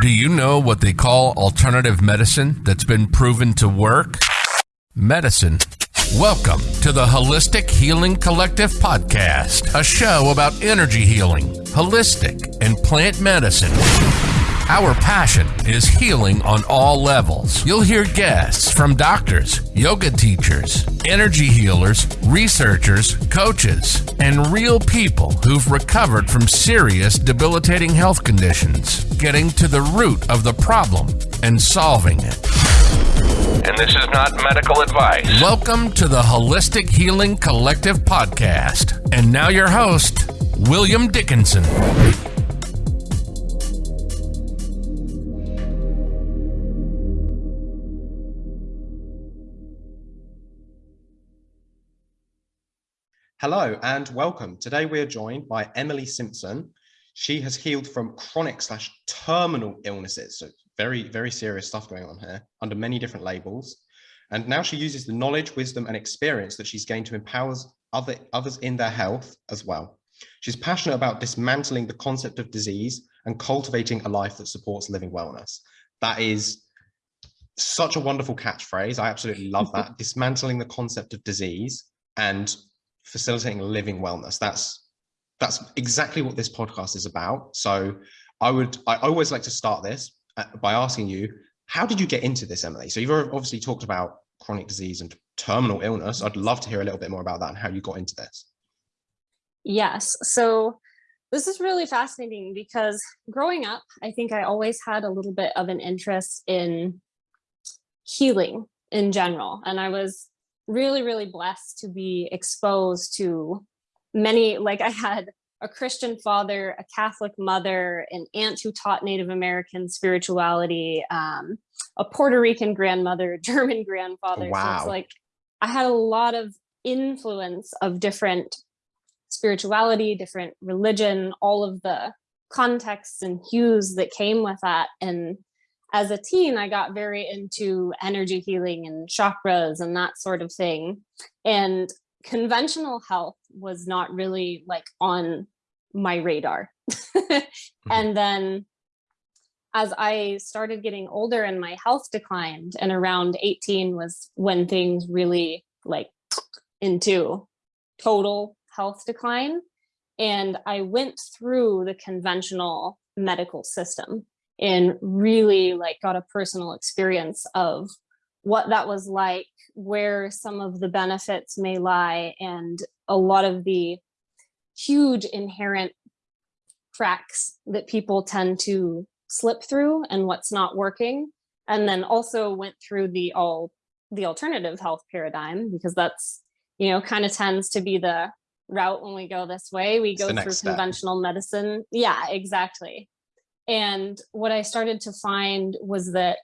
Do you know what they call alternative medicine that's been proven to work? Medicine. Welcome to the Holistic Healing Collective podcast, a show about energy healing, holistic, and plant medicine. Our passion is healing on all levels. You'll hear guests from doctors, yoga teachers, energy healers, researchers, coaches, and real people who've recovered from serious debilitating health conditions, getting to the root of the problem and solving it. And this is not medical advice. Welcome to the Holistic Healing Collective podcast. And now your host, William Dickinson. Hello and welcome. Today we are joined by Emily Simpson. She has healed from chronic slash terminal illnesses. So very, very serious stuff going on here under many different labels. And now she uses the knowledge, wisdom and experience that she's gained to empower other, others in their health as well. She's passionate about dismantling the concept of disease and cultivating a life that supports living wellness. That is such a wonderful catchphrase. I absolutely love that. dismantling the concept of disease and facilitating living wellness. That's that's exactly what this podcast is about. So I would I always like to start this uh, by asking you, how did you get into this, Emily? So you've obviously talked about chronic disease and terminal illness. I'd love to hear a little bit more about that and how you got into this. Yes. So this is really fascinating because growing up, I think I always had a little bit of an interest in healing in general. And I was really, really blessed to be exposed to many, like I had a Christian father, a Catholic mother, an aunt who taught Native American spirituality, um, a Puerto Rican grandmother, German grandfather. Wow. So it's like I had a lot of influence of different spirituality, different religion, all of the contexts and hues that came with that. And as a teen, I got very into energy healing and chakras and that sort of thing. And conventional health was not really like on my radar. Mm-hmm. and then as I started getting older and my health declined and around 18 was when things really like into total health decline. And I went through the conventional medical system and really like got a personal experience of what that was like, where some of the benefits may lie, and a lot of the huge inherent cracks that people tend to slip through and what's not working. And then also went through the all the alternative health paradigm because that's, you know, kind of tends to be the route when we go this way. We go through conventional medicine. Yeah, exactly. And what I started to find was that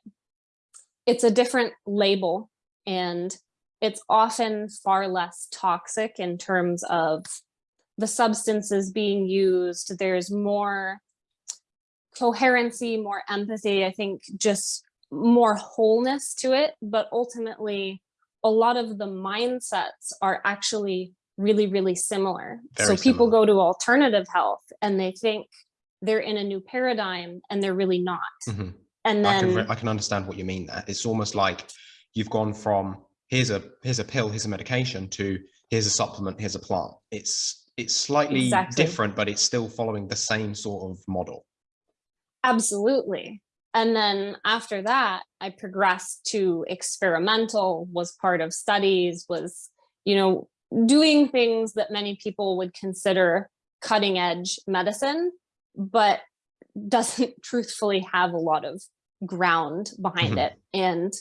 it's a different label and it's often far less toxic in terms of the substances being used. There's more coherency, more empathy, I think just more wholeness to it. But ultimately, a lot of the mindsets are actually really, really similar. Very so people similar. go to alternative health and they think they're in a new paradigm and they're really not. Mm -hmm. And then I can, I can understand what you mean there. It's almost like you've gone from here's a here's a pill, here's a medication to here's a supplement, here's a plant. It's it's slightly exactly. different, but it's still following the same sort of model. Absolutely. And then after that, I progressed to experimental, was part of studies, was, you know, doing things that many people would consider cutting edge medicine but doesn't truthfully have a lot of ground behind mm -hmm. it. And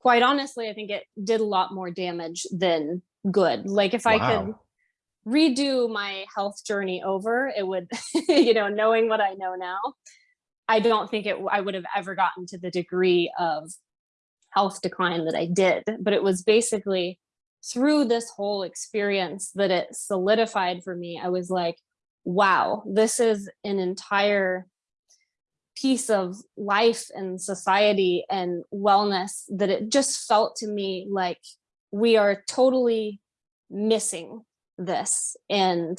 quite honestly, I think it did a lot more damage than good. Like if wow. I could redo my health journey over, it would, you know, knowing what I know now, I don't think it, I would have ever gotten to the degree of health decline that I did, but it was basically through this whole experience that it solidified for me. I was like, wow, this is an entire piece of life and society and wellness that it just felt to me like we are totally missing this and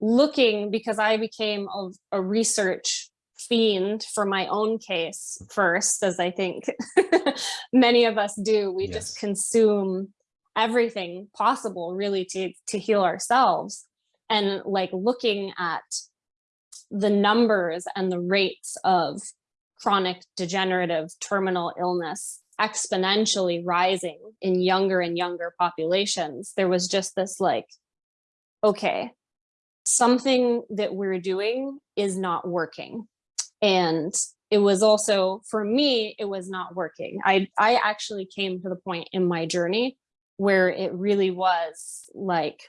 looking because I became a, a research fiend for my own case first, as I think many of us do. We Yes. just consume everything possible really to to heal ourselves and like looking at the numbers and the rates of chronic degenerative terminal illness exponentially rising in younger and younger populations there was just this like okay something that we're doing is not working. And it was also for me it was not working. I i actually came to the point in my journey where it really was like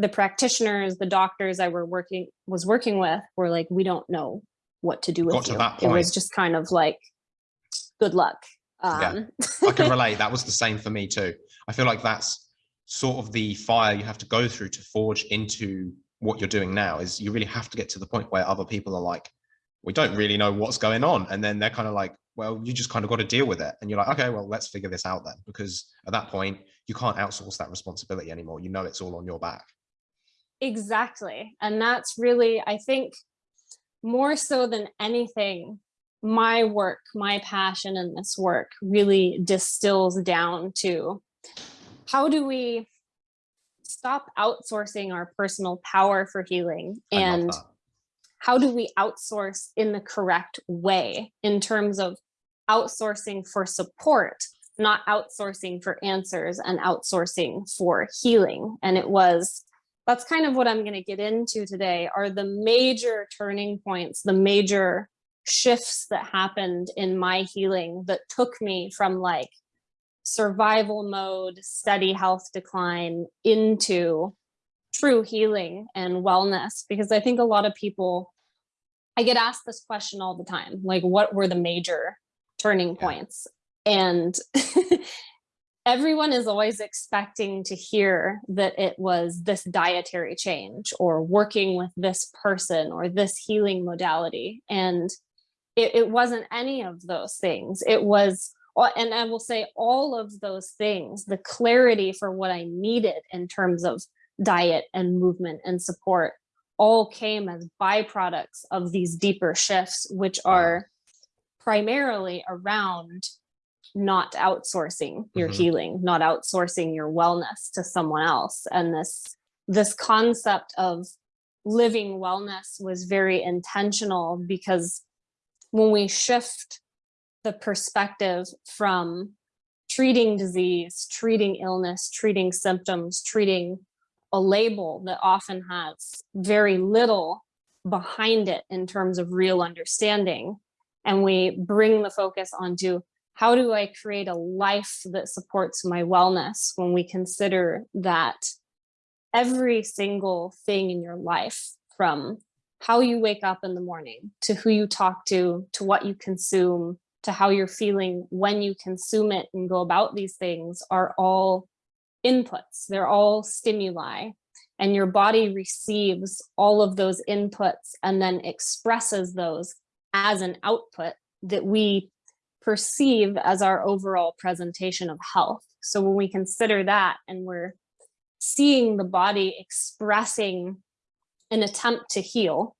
the practitioners the doctors i were working was working with were like we don't know what to do with Got to you that it was just kind of like good luck Yeah. um I can relate. That was the same for me too. I feel like that's sort of the fire you have to go through to forge into what you're doing now is you really have to get to the point where other people are like, we don't really know what's going on. And then they're kind of like, well, you just kind of got to deal with it. And you're like, okay, well, let's figure this out then. Because at that point, you can't outsource that responsibility anymore. You know it's all on your back. Exactly. And that's really, I think, more so than anything, my work, my passion in this work really distills down to how do we stop outsourcing our personal power for healing and how do we outsource in the correct way in terms of outsourcing for support not outsourcing for answers and outsourcing for healing and it was that's kind of what i'm going to get into today are the major turning points the major shifts that happened in my healing that took me from like survival mode steady health decline into true healing and wellness because i think a lot of people i get asked this question all the time like what were the major turning Yeah. points and everyone is always expecting to hear that it was this dietary change or working with this person or this healing modality. And it, it wasn't any of those things. It was and i will say all of those things the clarity for what i needed in terms of diet and movement and support all came as byproducts of these deeper shifts which are primarily around not outsourcing your Mhm. healing not outsourcing your wellness to someone else and this this concept of living wellness was very intentional because when we shift the perspective from treating disease, treating illness, treating symptoms, treating a label that often has very little behind it in terms of real understanding. And we bring the focus onto how do I create a life that supports my wellness when we consider that every single thing in your life from how you wake up in the morning to who you talk to to what you consume to how you're feeling when you consume it and go about these things are all inputs. They're all stimuli. And your body receives all of those inputs and then expresses those as an output that we perceive as our overall presentation of health so when we consider that and we're seeing the body expressing an attempt to heal,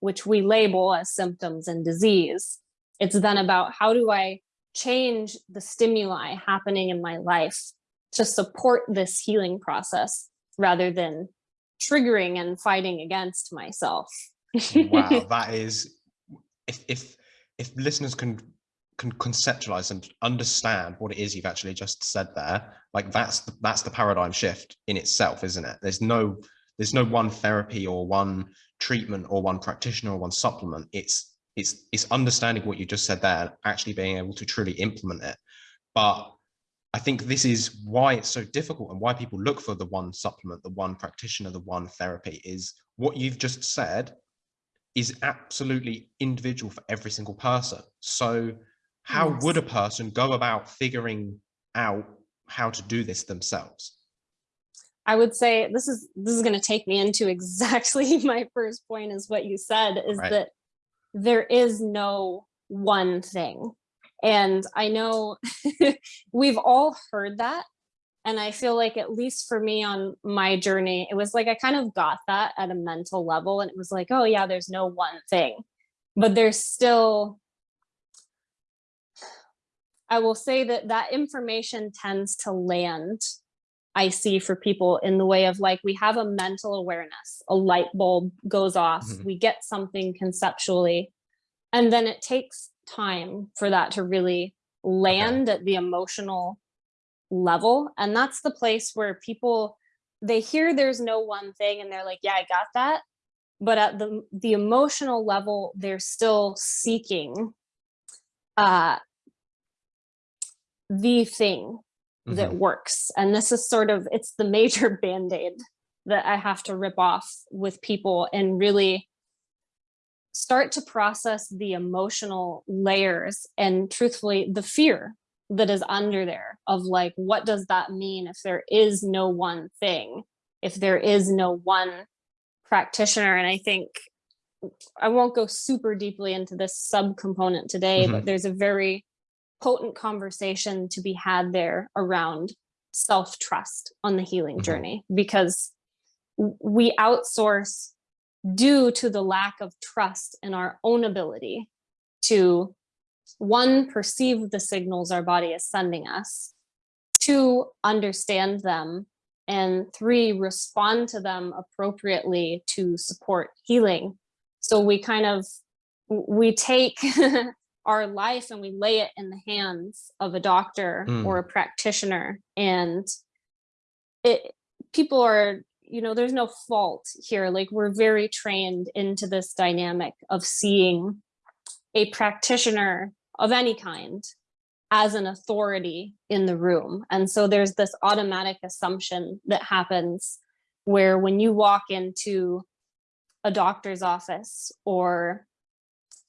which we label as symptoms and disease. It's then about how do I change the stimuli happening in my life to support this healing process rather than triggering and fighting against myself. wow that is if if if listeners can can conceptualize and understand what it is you've actually just said there like that's the, that's the paradigm shift in itself isn't it? There's no there's no one therapy or one treatment or one practitioner or one supplement. It's it's it's understanding what you just said there and actually being able to truly implement it. But i think this is why it's so difficult and why people look for the one supplement the one practitioner the one therapy is what you've just said is absolutely individual for every single person. So how Yes. would a person go about figuring out how to do this themselves? I would say this is this is going to take me into exactly my first point is what you said is Right. that there is no one thing. And I know we've all heard that and I feel like at least for me on my journey it was like I kind of got that at a mental level and it was like oh yeah there's no one thing. but there's still I will say that that information tends to land, I see for people in the way of like, we have a mental awareness, a light bulb goes off, Mhm. we get something conceptually, and then it takes time for that to really land at the emotional level. And that's the place where people, they hear there's no one thing and they're like, yeah, I got that. But at the, the emotional level, they're still seeking uh, the thing that Mhm. works. And this is sort of, it's the major band-aid that I have to rip off with people and really start to process the emotional layers and truthfully the fear that is under there of like, what does that mean if there is no one thing, if there is no one practitioner? And I think I won't go super deeply into this subcomponent today, but there's a very potent conversation to be had there around self-trust on the healing Mhm. journey because we outsource due to the lack of trust in our own ability to one perceive the signals our body is sending us two understand them and three respond to them appropriately to support healing so we kind of we take our life and we lay it in the hands of a doctor Mm. or a practitioner. And it people are you know there's no fault here. Like we're very trained into this dynamic of seeing a practitioner of any kind as an authority in the room. And so there's this automatic assumption that happens where when you walk into a doctor's office or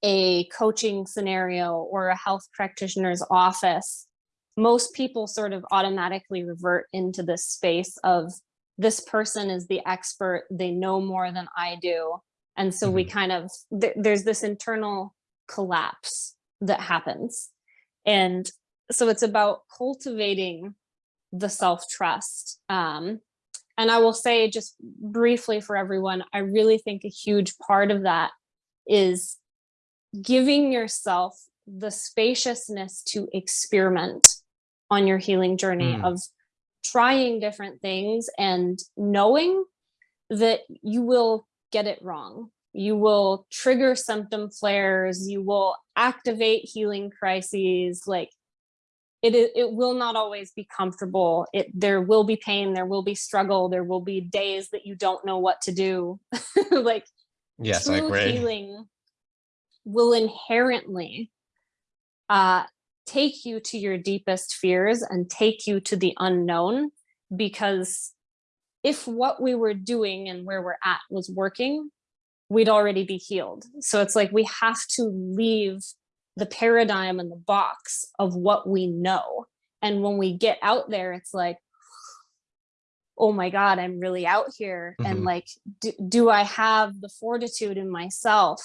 a coaching scenario or a health practitioner's office, most people sort of automatically revert into this space of this person is the expert, they know more than I do. And so we kind of, th- there's this internal collapse that happens. And so it's about cultivating the self-trust. Um, and I will say just briefly for everyone, I really think a huge part of that is giving yourself the spaciousness to experiment on your healing journey Mm. of trying different things and knowing that you will get it wrong. You will trigger symptom flares, you will activate healing crises, like it, it will not always be comfortable. It there will be pain, there will be struggle, there will be days that you don't know what to do. like Yes, I agree. healing will inherently uh, take you to your deepest fears and take you to the unknown because if what we were doing and where we're at was working, we'd already be healed. So it's like we have to leave the paradigm and the box of what we know. And when we get out there, it's like, oh my God, I'm really out here. And Mhm. like, do, do I have the fortitude in myself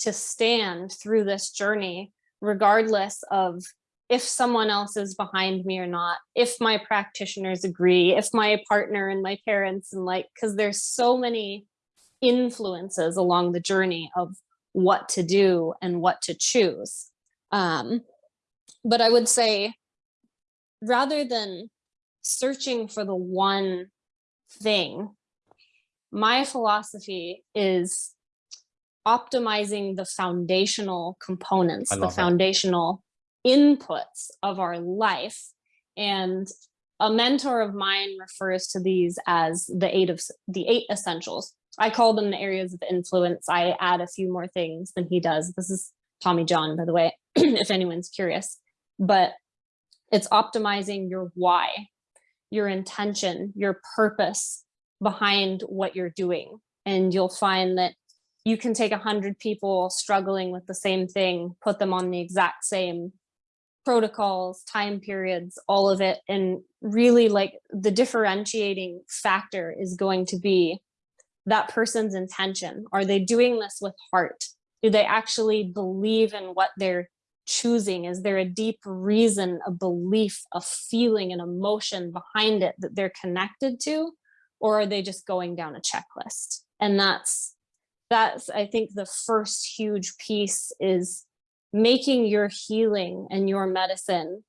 to stand through this journey, regardless of if someone else is behind me or not, if my practitioners agree, if my partner and my parents and like, because there's so many influences along the journey of what to do and what to choose. Um, but I would say rather than searching for the one thing, my philosophy is optimizing the foundational components, the it. foundational inputs of our life. And a mentor of mine refers to these as the eight of the eight essentials. I call them the areas of influence. I add a few more things than he does. This is Tommy John, by the way, if anyone's curious. But it's optimizing your why, your intention, your purpose behind what you're doing. And you'll find that you can take a hundred people struggling with the same thing, put them on the exact same protocols, time periods, all of it. And really like the differentiating factor is going to be that person's intention. Are they doing this with heart? Do they actually believe in what they're choosing? Is there a deep reason, a belief, a feeling, an emotion behind it that they're connected to? Or are they just going down a checklist? And that's that's i think the first huge piece is making your healing and your medicine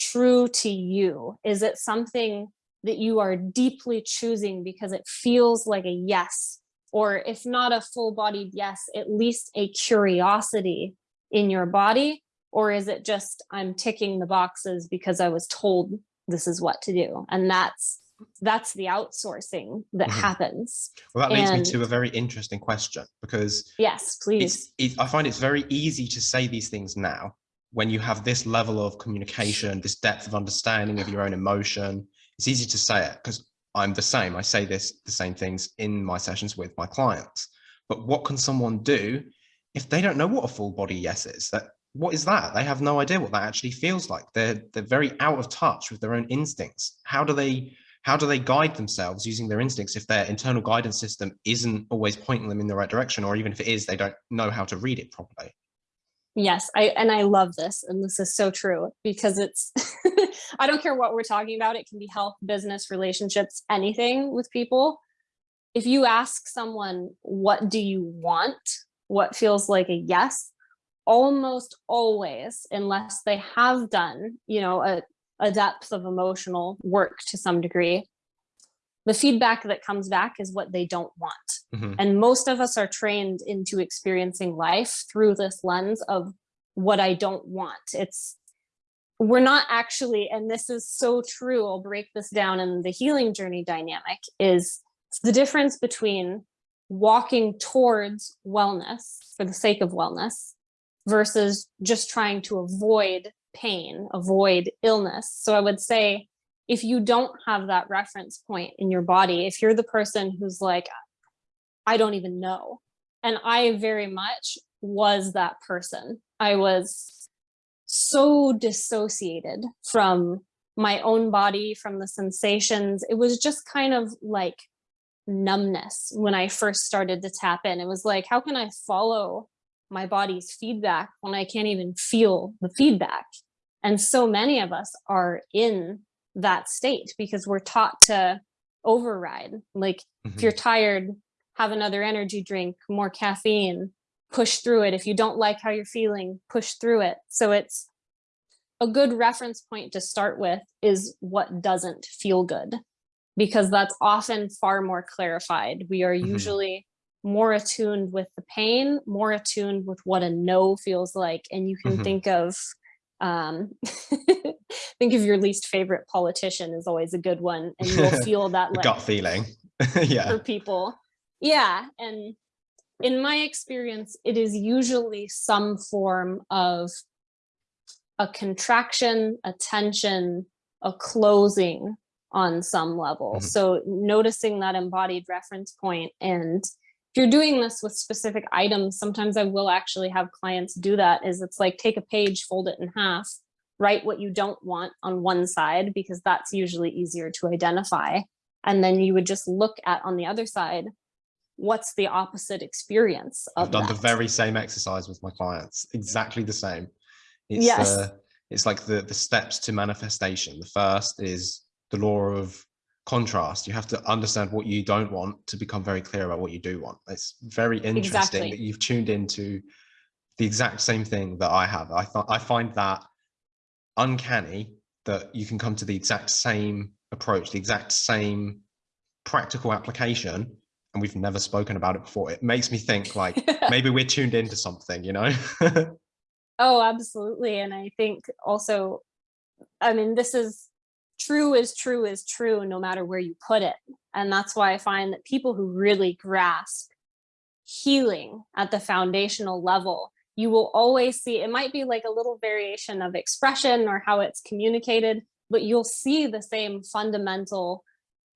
true to you. Is it something that you are deeply choosing because it feels like a yes? Or if not a full-bodied yes at least a curiosity in your body? Or is it just i'm ticking the boxes because i was told this is what to do and that's that's the outsourcing that Mhm. happens Well, that leads me to a very interesting question because yes please it, I find it's very easy to say these things now when you have this level of communication, this depth of understanding of your own emotion. It's easy to say it because I'm the same. I say this the same things in my sessions with my clients. But what can someone do if they don't know what a full body yes is? That what is that? They have no idea what that actually feels like. They're they're very out of touch with their own instincts. How do they how do they guide themselves using their instincts if their internal guidance system isn't always pointing them in the right direction, or even if it is, they don't know how to read it properly? Yes, I and I love this, and this is so true because it's. I don't care what we're talking about. It can be health, business, relationships, anything with people. If you ask someone, "What do you want?" What feels like a yes, almost always, unless they have done, you know, a a depth of emotional work to some degree, the feedback that comes back is what they don't want. Mhm. And most of us are trained into experiencing life through this lens of what I don't want. It's we're not actually, and this is so true. I'll break this down in the healing journey dynamic is the difference between walking towards wellness for the sake of wellness versus just trying to avoid pain, avoid illness. So I would say if you don't have that reference point in your body, if you're the person who's like, I don't even know. And I very much was that person. I was so dissociated from my own body, from the sensations. It was just kind of like numbness when I first started to tap in. It was like, how can I follow my body's feedback when I can't even feel the feedback? And so many of us are in that state because we're taught to override. Like, if Mhm. you're tired, have another energy drink, more caffeine, push through it. If you don't like how you're feeling, push through it. So it's a good reference point to start with is what doesn't feel good, because that's often far more clarified. We are Mhm. usually more attuned with the pain, more attuned with what a no feels like. And you can Mhm. think of, um, think of your least favorite politician is always a good one. And you'll feel that like gut feeling. yeah. for people. Yeah. And in my experience, it is usually some form of a contraction, a tension, a closing on some level. Mhm. So noticing that embodied reference point and if you're doing this with specific items, sometimes I will actually have clients do that is it's like take a page, fold it in half, write what you don't want on one side because that's usually easier to identify. And then you would just look at on the other side, what's the opposite experience of I've done the very same exercise with my clients, exactly the same. It's, Yes. uh, it's like the, the steps to manifestation. The first is the law of contrast. You have to understand what you don't want to become very clear about what you do want. It's very interesting Exactly. that you've tuned into the exact same thing that I have. I, th- I find that uncanny that you can come to the exact same approach, the exact same practical application, and we've never spoken about it before. It makes me think like maybe we're tuned into something, you know? Oh, absolutely. And I think also, I mean, this is true is true is true no matter where you put it. And that's why I find that people who really grasp healing at the foundational level, you will always see it might be like a little variation of expression or how it's communicated, but you'll see the same fundamental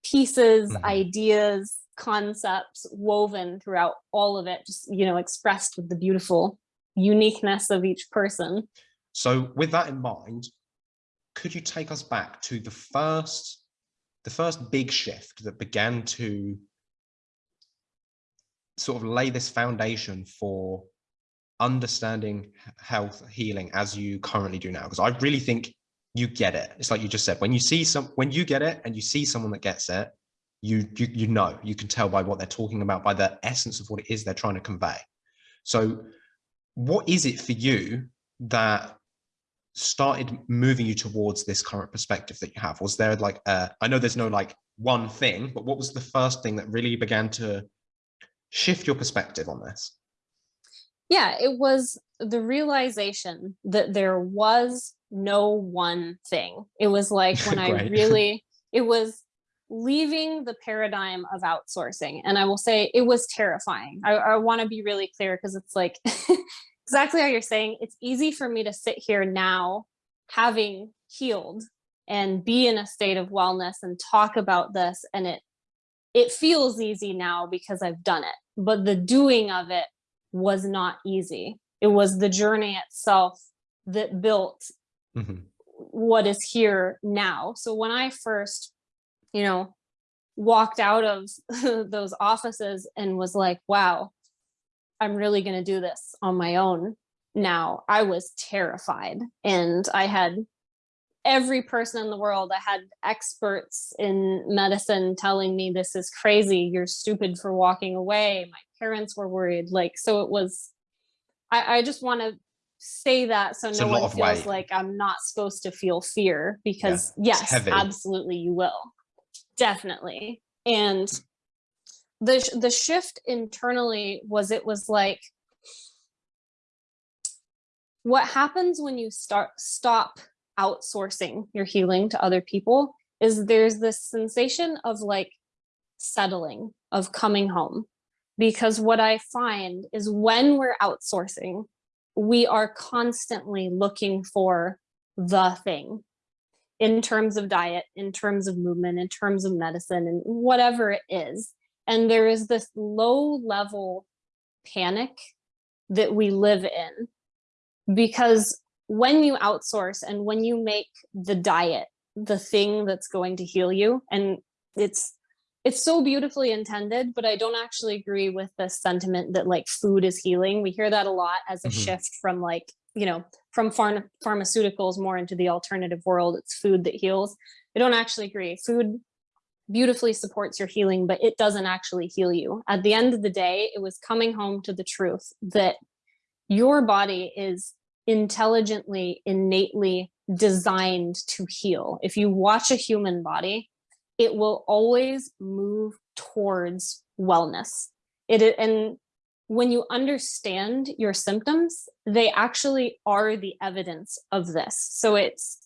pieces, Mhm. ideas, concepts woven throughout all of it, just, you know, expressed with the beautiful uniqueness of each person. so with that in mind, could you take us back to the first the first big shift that began to sort of lay this foundation for understanding health healing as you currently do now? Because i really think you get it. It's like you just said when you see some when you get it and you see someone that gets it you, you you know you can tell by what they're talking about by the essence of what it is they're trying to convey. So what is it for you that started moving you towards this current perspective that you have was there like uh, i know there's no like one thing but what was the first thing that really began to shift your perspective on this yeah it was the realization that there was no one thing it was like when i really it was leaving the paradigm of outsourcing. And I will say it was terrifying. I, I want to be really clear because it's like exactly how you're saying. It's easy for me to sit here now having healed and be in a state of wellness and talk about this. And it it feels easy now because I've done it. But the doing of it was not easy. It was the journey itself that built mm -hmm. what is here now. So when I first you know, walked out of those offices and was like, wow, I'm really going to do this on my own now. I was terrified and I had every person in the world. I had experts in medicine telling me this is crazy. You're stupid for walking away. My parents were worried. Like, so it was, I, I just want to say that so it's no one feels weight. like I'm not supposed to feel fear because yeah, yes, absolutely you will definitely and the the shift internally was it was like what happens when you start stop outsourcing your healing to other people is there's this sensation of like settling of coming home because what i find is when we're outsourcing we are constantly looking for the thing in terms of diet, in terms of movement, in terms of medicine, and whatever it is. And there is this low level panic that we live in because when you outsource and when you make the diet the thing that's going to heal you and it's it's so beautifully intended but i don't actually agree with the sentiment that like food is healing we hear that a lot as a mm -hmm. shift from like you know, from pharm pharmaceuticals more into the alternative world, it's food that heals. I don't actually agree. Food beautifully supports your healing, but it doesn't actually heal you. At the end of the day, it was coming home to the truth that your body is intelligently, innately designed to heal. If you watch a human body, it will always move towards wellness. It and when you understand your symptoms, they actually are the evidence of this. So it's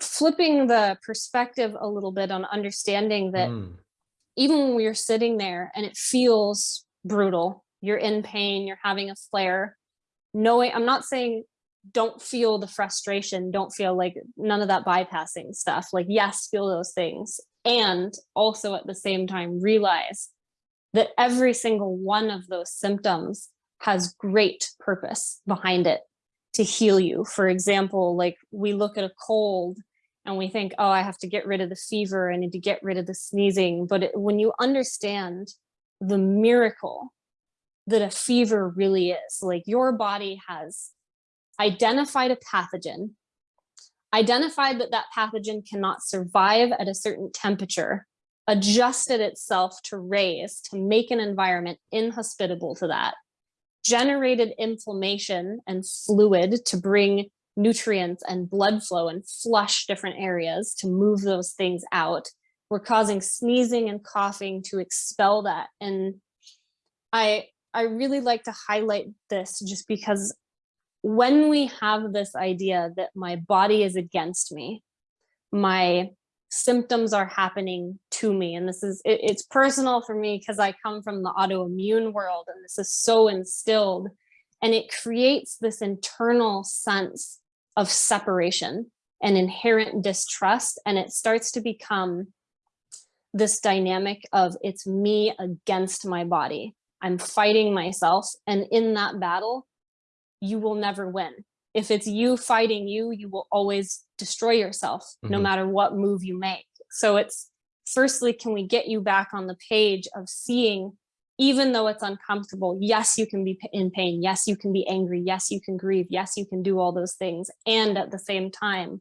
flipping the perspective a little bit on understanding that mm. even when we're sitting there and it feels brutal, you're in pain, you're having a flare, knowing, I'm not saying don't feel the frustration, don't feel like none of that bypassing stuff. Like, yes, feel those things. And also at the same time, realize that every single one of those symptoms has great purpose behind it to heal you. For example, like we look at a cold and we think, oh, I have to get rid of the fever, I need to get rid of the sneezing. But it, when you understand the miracle that a fever really is, like your body has identified a pathogen, identified that that pathogen cannot survive at a certain temperature, adjusted itself to raise to make an environment inhospitable to that, generated inflammation and fluid to bring nutrients and blood flow and flush different areas to move those things out. We're causing sneezing and coughing to expel that. And I, I really like to highlight this just because when we have this idea that my body is against me, my symptoms are happening to me. And this is, it, it's personal for me because I come from the autoimmune world and this is so instilled and it creates this internal sense of separation and inherent distrust. And it starts to become this dynamic of it's me against my body. I'm fighting myself. And in that battle, you will never win if it's you fighting you, you will always destroy yourself mm -hmm. no mm-hmm. matter what move you make. So it's firstly, can we get you back on the page of seeing, even though it's uncomfortable, yes, you can be in pain. Yes, you can be angry. Yes, you can grieve. Yes, you can do all those things. And at the same time,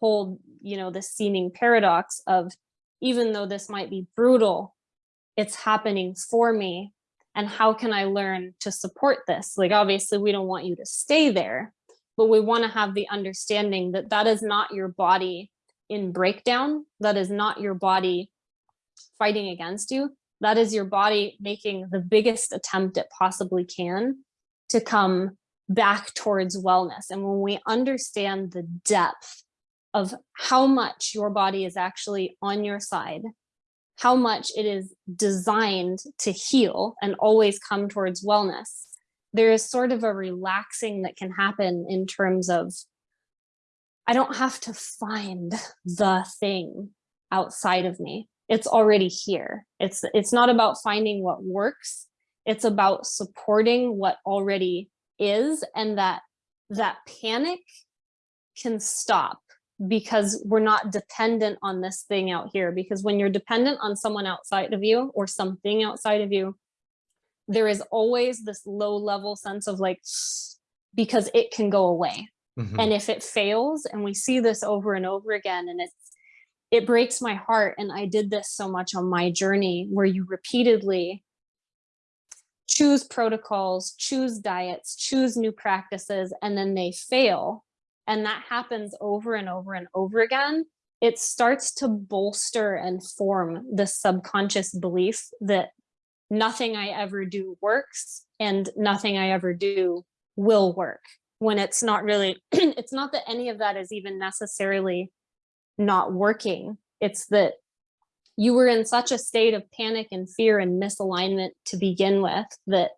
hold, you know, the seeming paradox of even though this might be brutal, it's happening for me. And how can I learn to support this? Like, obviously, we don't want you to stay there, but we want to have the understanding that that is not your body in breakdown. That is not your body fighting against you. That is your body making the biggest attempt it possibly can to come back towards wellness. And when we understand the depth of how much your body is actually on your side, how much it is designed to heal and always come towards wellness, there is sort of a relaxing that can happen in terms of, I don't have to find the thing outside of me. It's already here. It's, it's not about finding what works. It's about supporting what already is and that that panic can stop because we're not dependent on this thing out here. Because when you're dependent on someone outside of you or something outside of you, there is always this low level sense of like, because it can go away. Mm -hmm. And if it fails, and we see this over and over again, and it's, it breaks my heart. And I did this so much on my journey where you repeatedly choose protocols, choose diets, choose new practices, and then they fail and that happens over and over and over again, it starts to bolster and form the subconscious belief that nothing I ever do works and nothing I ever do will work when it's not really, it's not that any of that is even necessarily not working. It's that you were in such a state of panic and fear and misalignment to begin with that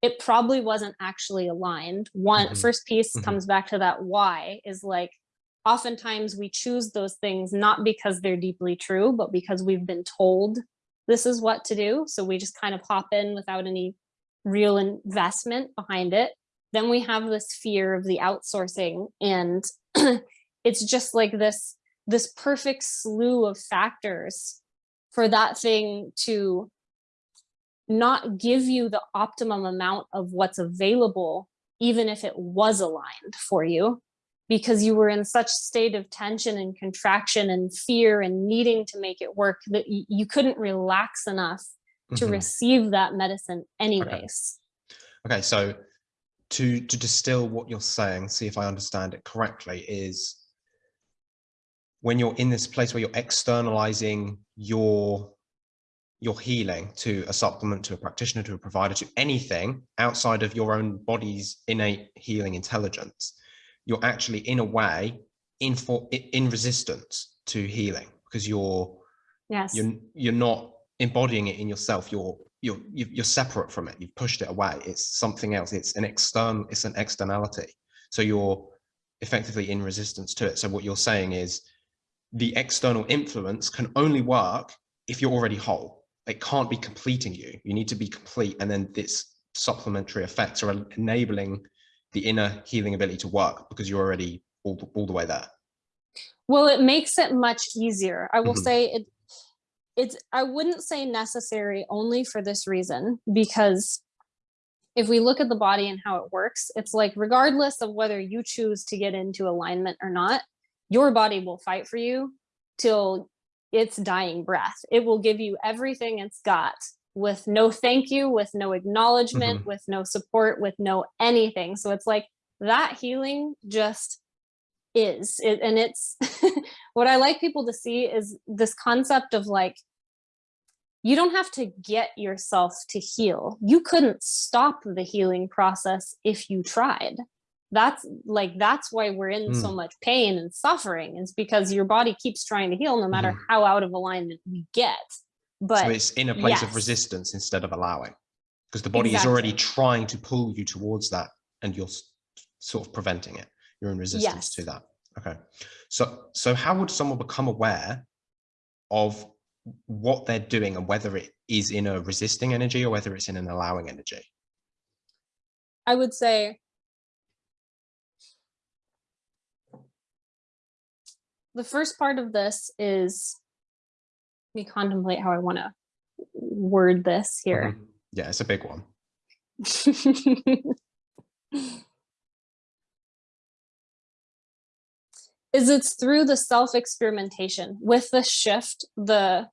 it probably wasn't actually aligned. One mm -hmm. first piece mm -hmm. comes back to that why is like, oftentimes we choose those things not because they're deeply true, but because we've been told this is what to do. So we just kind of hop in without any real investment behind it. Then we have this fear of the outsourcing and it's just like this, this perfect slew of factors for that thing to not give you the optimum amount of what's available, even if it was aligned for you, because you were in such state of tension and contraction and fear and needing to make it work that you couldn't relax enough to mm -hmm. receive that medicine anyways. Okay. okay, so to to distill what you're saying, see if I understand it correctly, is when you're in this place where you're externalizing your your healing to a supplement, to a practitioner, to a provider, to anything outside of your own body's innate healing intelligence, you're actually in a way in for in resistance to healing because you're yes you're you're not embodying it in yourself. You're you're you're separate from it. You've pushed it away. It's something else. It's an external. It's an externality. So you're effectively in resistance to it. So what you're saying is the external influence can only work if you're already whole it can't be completing you. You need to be complete. And then this supplementary effects are enabling the inner healing ability to work because you're already all, all the way there. Well, it makes it much easier. I will mm -hmm. say it, it's, I wouldn't say necessary only for this reason, because if we look at the body and how it works, it's like, regardless of whether you choose to get into alignment or not, your body will fight for you till its dying breath. It will give you everything it's got with no thank you, with no acknowledgement, mm -hmm. with no support, with no anything. So it's like that healing just is. It, and it's what I like people to see is this concept of like, you don't have to get yourself to heal. You couldn't stop the healing process if you tried that's like that's why we're in mm. so much pain and suffering is because your body keeps trying to heal no matter mm. how out of alignment we get but so it's in a place yes. of resistance instead of allowing because the body exactly. is already trying to pull you towards that and you're sort of preventing it you're in resistance yes. to that okay so so how would someone become aware of what they're doing and whether it is in a resisting energy or whether it's in an allowing energy i would say the first part of this is me contemplate how I want to word this here. Mm -hmm. Yeah, it's a big one. is it's through the self experimentation with the shift the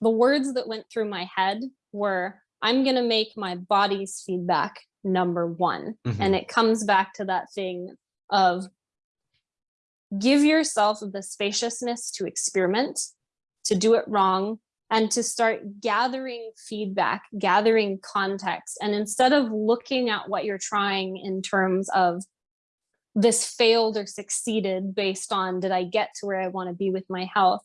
the words that went through my head were i'm going to make my body's feedback number one Mhm. and it comes back to that thing of give yourself the spaciousness to experiment to do it wrong and to start gathering feedback gathering context and instead of looking at what you're trying in terms of this failed or succeeded based on did I get to where I want to be with my health?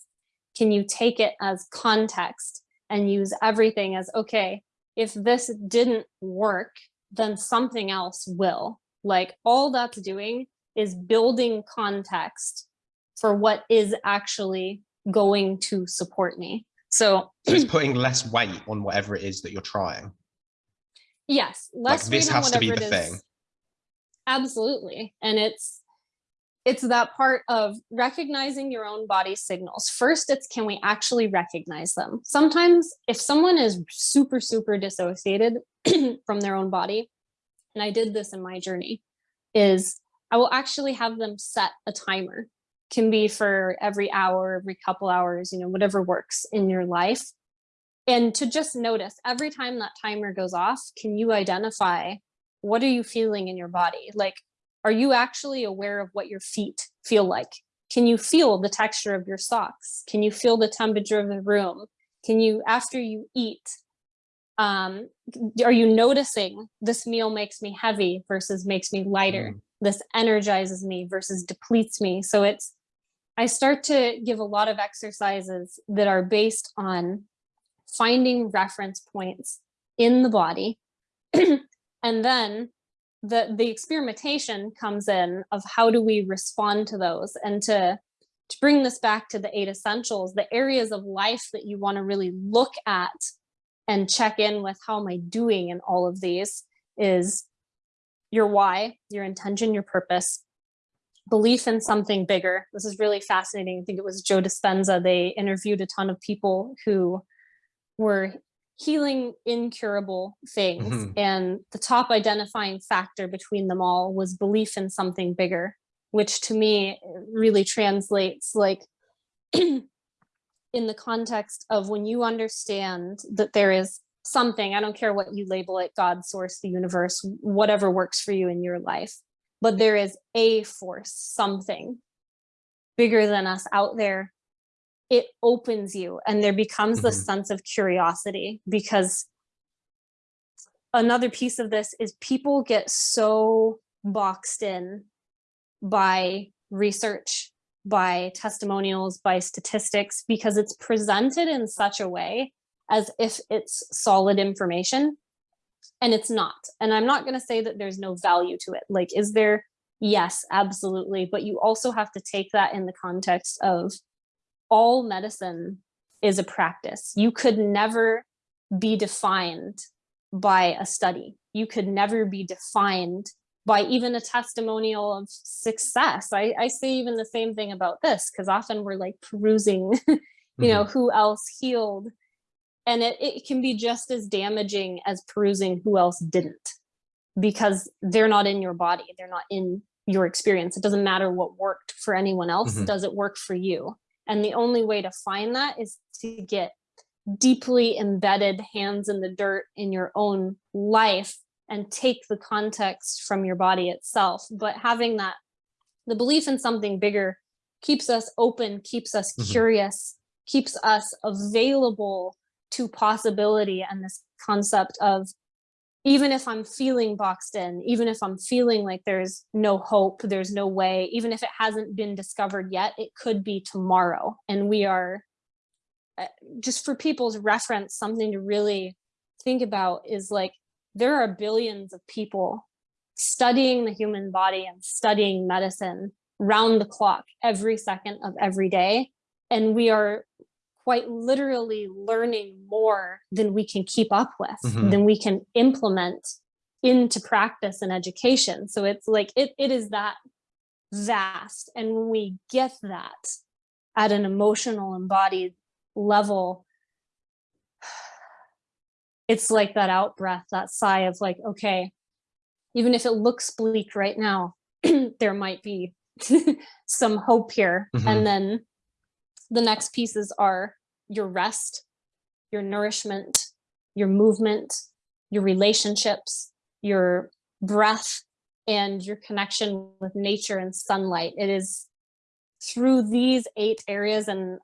Can you take it as context and use everything as okay, if this didn't work, then something else will. Like all that's doing is building context for what is actually going to support me. So, So it's putting less weight on whatever it is that you're trying. yes, less this has to be the thing. absolutely and it's it's that part of recognizing your own body signals first it's can we actually recognize them sometimes if someone is super super dissociated from their own body and i did this in my journey is i will actually have them set a timer can be for every hour every couple hours you know whatever works in your life and to just notice every time that timer goes off can you identify what are you feeling in your body? Like, are you actually aware of what your feet feel like? Can you feel the texture of your socks? Can you feel the temperature of the room? Can you, after you eat, um, are you noticing this meal makes me heavy versus makes me lighter? Mm. This energizes me versus depletes me. So it's, I start to give a lot of exercises that are based on finding reference points in the body. And then the the experimentation comes in of how do we respond to those and to to bring this back to the eight essentials the areas of life that you want to really look at and check in with how am i doing in all of these is your why your intention your purpose belief in something bigger. This is really fascinating. I think it was joe dispenza. They interviewed a ton of people who were healing incurable things Mhm. and the top identifying factor between them all was belief in something bigger which to me really translates like in the context of when you understand that there is something i don't care what you label it god source the universe whatever works for you in your life but there is a force something bigger than us out there it opens you and there becomes the Mhm. sense of curiosity because another piece of this is people get so boxed in by research by testimonials by statistics because it's presented in such a way as if it's solid information and it's not and i'm not going to say that there's no value to it like is there yes absolutely but you also have to take that in the context of all medicine is a practice. You could never be defined by a study. You could never be defined by even a testimonial of success. I, I say even the same thing about this because often we're like perusing, you know, mm-hmm. who else healed. And it, it can be just as damaging as perusing who else didn't because they're not in your body. They're not in your experience. It doesn't matter what worked for anyone else. Mhm. Does it work for you? And the only way to find that is to get deeply embedded hands in the dirt in your own life and take the context from your body itself. But having that, the belief in something bigger keeps us open, keeps us Mhm. curious, keeps us available to possibility and this concept of even if I'm feeling boxed in, even if I'm feeling like there's no hope, there's no way, even if it hasn't been discovered yet, it could be tomorrow. And we are, uh, just for people's reference, something to really think about is like there are billions of people studying the human body and studying medicine round the clock every second of every day. And we are quite literally learning more than we can keep up with, Mhm. than we can implement into practice and education. So it's like it it is that vast. And when we get that at an emotional embodied level, it's like that out breath, that sigh of like, okay, even if it looks bleak right now, there might be some hope here. Mhm. And then the next pieces are your rest, your nourishment, your movement, your relationships, your breath, and your connection with nature and sunlight. It is through these eight areas and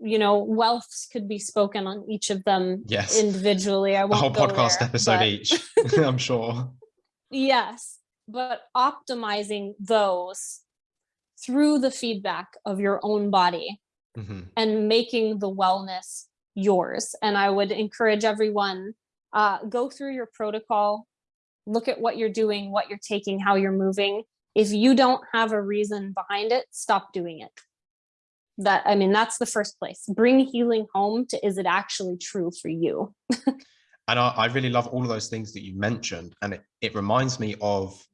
you know wealth could be spoken on each of them Yes. individually i A won't whole podcast there, episode but- each, I'm sure. Yes, but optimizing those through the feedback of your own body Mhm. and making the wellness yours. And I would encourage everyone uh, go through your protocol, look at what you're doing, what you're taking, how you're moving. If you don't have a reason behind it, stop doing it. That I mean, that's the first place. Bring healing home to is it actually true for you? and I, I really love all of those things that you mentioned and it, it reminds me of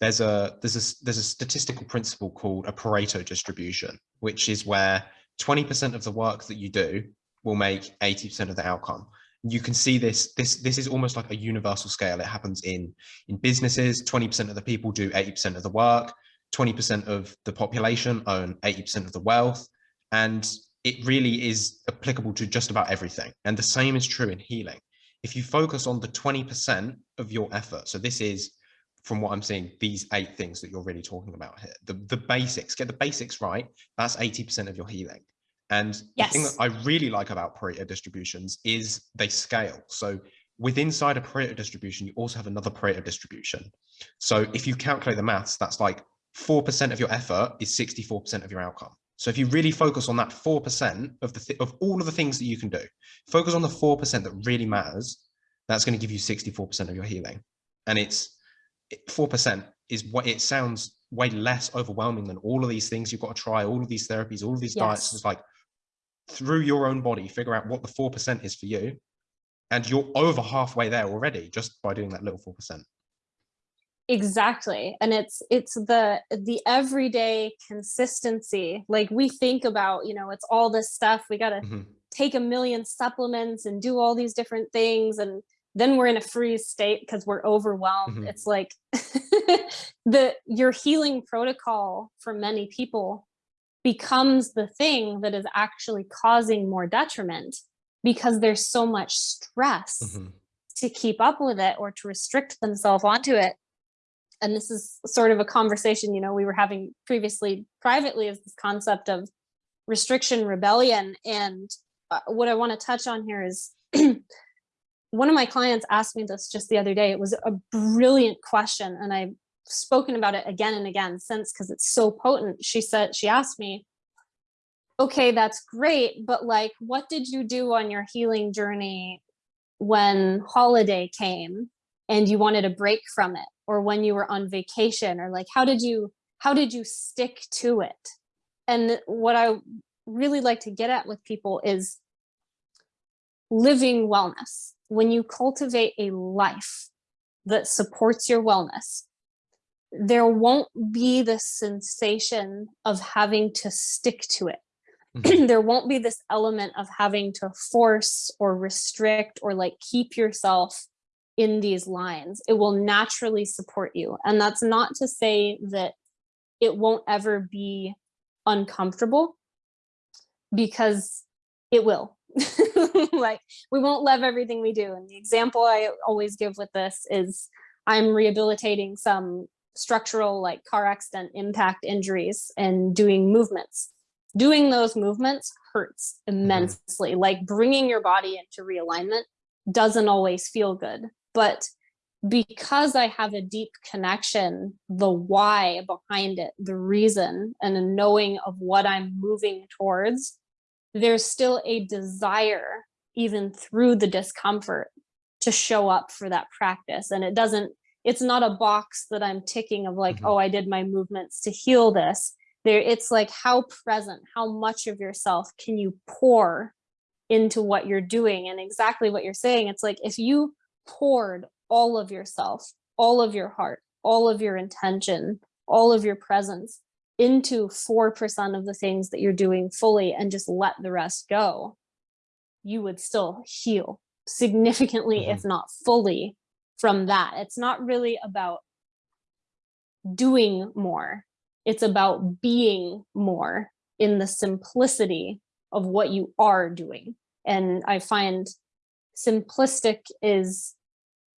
there's a there's a there's a statistical principle called a pareto distribution which is where 20% of the work that you do will make 80% of the outcome. You can see this this this is almost like a universal scale. It happens in in businesses. 20% of the people do 80% of the work. 20% of the population own 80% of the wealth. And it really is applicable to just about everything. And the same is true in healing. If you focus on the 20% of your effort, so this is from what I'm seeing, these eight things that you're really talking about here, the, the basics, get the basics right, that's 80% of your healing. And the thing that I really like about Pareto distributions is they scale. So with inside a Pareto distribution, you also have another Pareto distribution. So if you calculate the maths, that's like 4% of your effort is 64% of your outcome. So if you really focus on that 4% of the th- of all of the things that you can do, focus on the 4% that really matters, that's going to give you 64% of your healing. And it's it- 4% is what it sounds way less overwhelming than all of these things you've got to try, all of these therapies, all of these diets. It's like through your own body, figure out what the 4% is for you. And you're over halfway there already just by doing that little 4%. exactly and it's it's the the everyday consistency like we think about you know it's all this stuff we got to Mhm. take a million supplements and do all these different things and then we're in a freeze state because we're overwhelmed Mhm. it's like the your healing protocol for many people becomes the thing that is actually causing more detriment because there's so much stress Mhm. to keep up with it or to restrict themselves onto it and this is sort of a conversation you know we were having previously privately is this concept of restriction rebellion and uh, what i want to touch on here is one of my clients asked me this just the other day. It was a brilliant question and i've spoken about it again and again since because it's so potent. She said she asked me okay that's great but like what did you do on your healing journey when holiday came and you wanted a break from it or when you were on vacation or like how did you how did you stick to it? And what i really like to get at with people is living wellness when you cultivate a life that supports your wellness there won't be the sensation of having to stick to it. Mhm. there won't be this element of having to force or restrict or like keep yourself in these lines. It will naturally support you. And that's not to say that it won't ever be uncomfortable because it will like we won't love everything we do and the example i always give with this is i'm rehabilitating some structural like car accident impact injuries and doing movements. Doing those movements hurts mm-hmm. immensely. Like bringing your body into realignment doesn't always feel good but because i have a deep connection the why behind it the reason and a knowing of what i'm moving towards there's still a desire even through the discomfort to show up for that practice and it doesn't it's not a box that i'm ticking of like Mhm. oh i did my movements to heal this there it's like how present how much of yourself can you pour into what you're doing and exactly what you're saying it's like if you poured all of yourself all of your heart all of your intention all of your presence into 4% of the things that you're doing fully and just let the rest go you would still heal significantly mm-hmm. if not fully from that it's not really about doing more. It's about being more in the simplicity of what you are doing. And I find simplistic is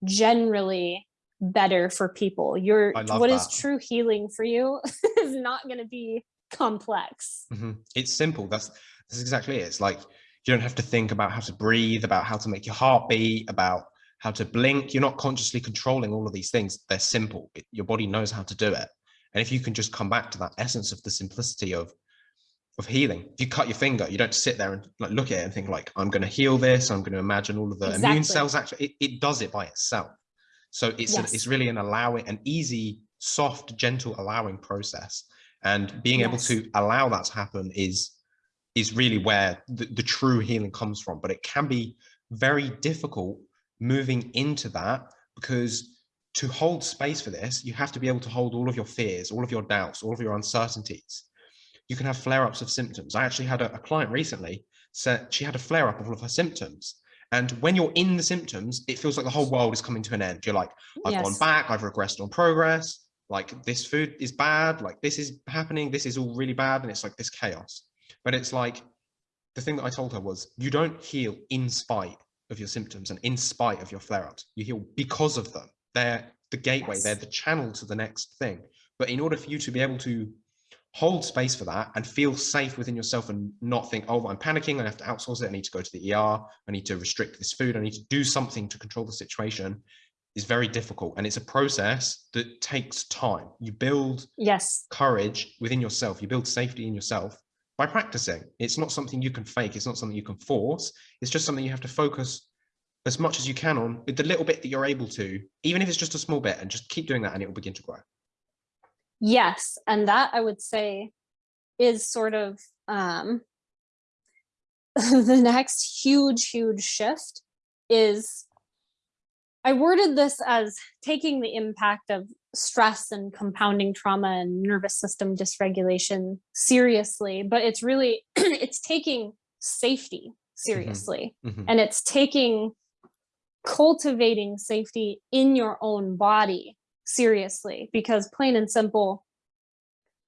generally better for people. Your what is true healing for you is not going to be complex. Mm -hmm. It's simple. That's that's exactly it. It's like you don't have to think about how to breathe, about how to make your heart beat, about how to blink. You're not consciously controlling all of these things. They're simple. It, your body knows how to do it. And if you can just come back to that essence of the simplicity of of healing, if you cut your finger, you don't sit there and like look at it and think like, I'm going to heal this. I'm going to imagine all of the exactly. immune cells. Actually, it, it does it by itself. So it's yes. a, it's really an allowing, an easy, soft, gentle allowing process. And being yes. able to allow that to happen is is really where the, the true healing comes from. But it can be very difficult moving into that because to hold space for this, you have to be able to hold all of your fears, all of your doubts, all of your uncertainties. You can have flare-ups of symptoms. I actually had a, a client recently said she had a flare-up of all of her symptoms. And when you're in the symptoms, it feels like the whole world is coming to an end. You're like, I've yes. gone back, I've regressed on progress, like this food is bad, like this is happening, this is all really bad. And it's like this chaos. But it's like, the thing that I told her was, you don't heal in spite of your symptoms and in spite of your flare-ups. You heal because of them. They're the gateway, yes. they're the channel to the next thing. But in order for you to be able to hold space for that and feel safe within yourself and not think, oh, I'm panicking, I have to outsource it, I need to go to the ER, I need to restrict this food, I need to do something to control the situation is very difficult. And it's a process that takes time. You build yes courage within yourself, you build safety in yourself by practicing. It's not something you can fake, it's not something you can force, it's just something you have to focus as much as you can on with the little bit that you're able to, even if it's just a small bit, and just keep doing that and it will begin to grow. Yes, and that I would say is sort of um, the next huge, huge shift is I worded this as taking the impact of stress and compounding trauma and nervous system dysregulation seriously, but it's really, it's taking safety mm-hmm. seriously. Mm -hmm. And it's taking cultivating safety in your own body seriously because plain and simple,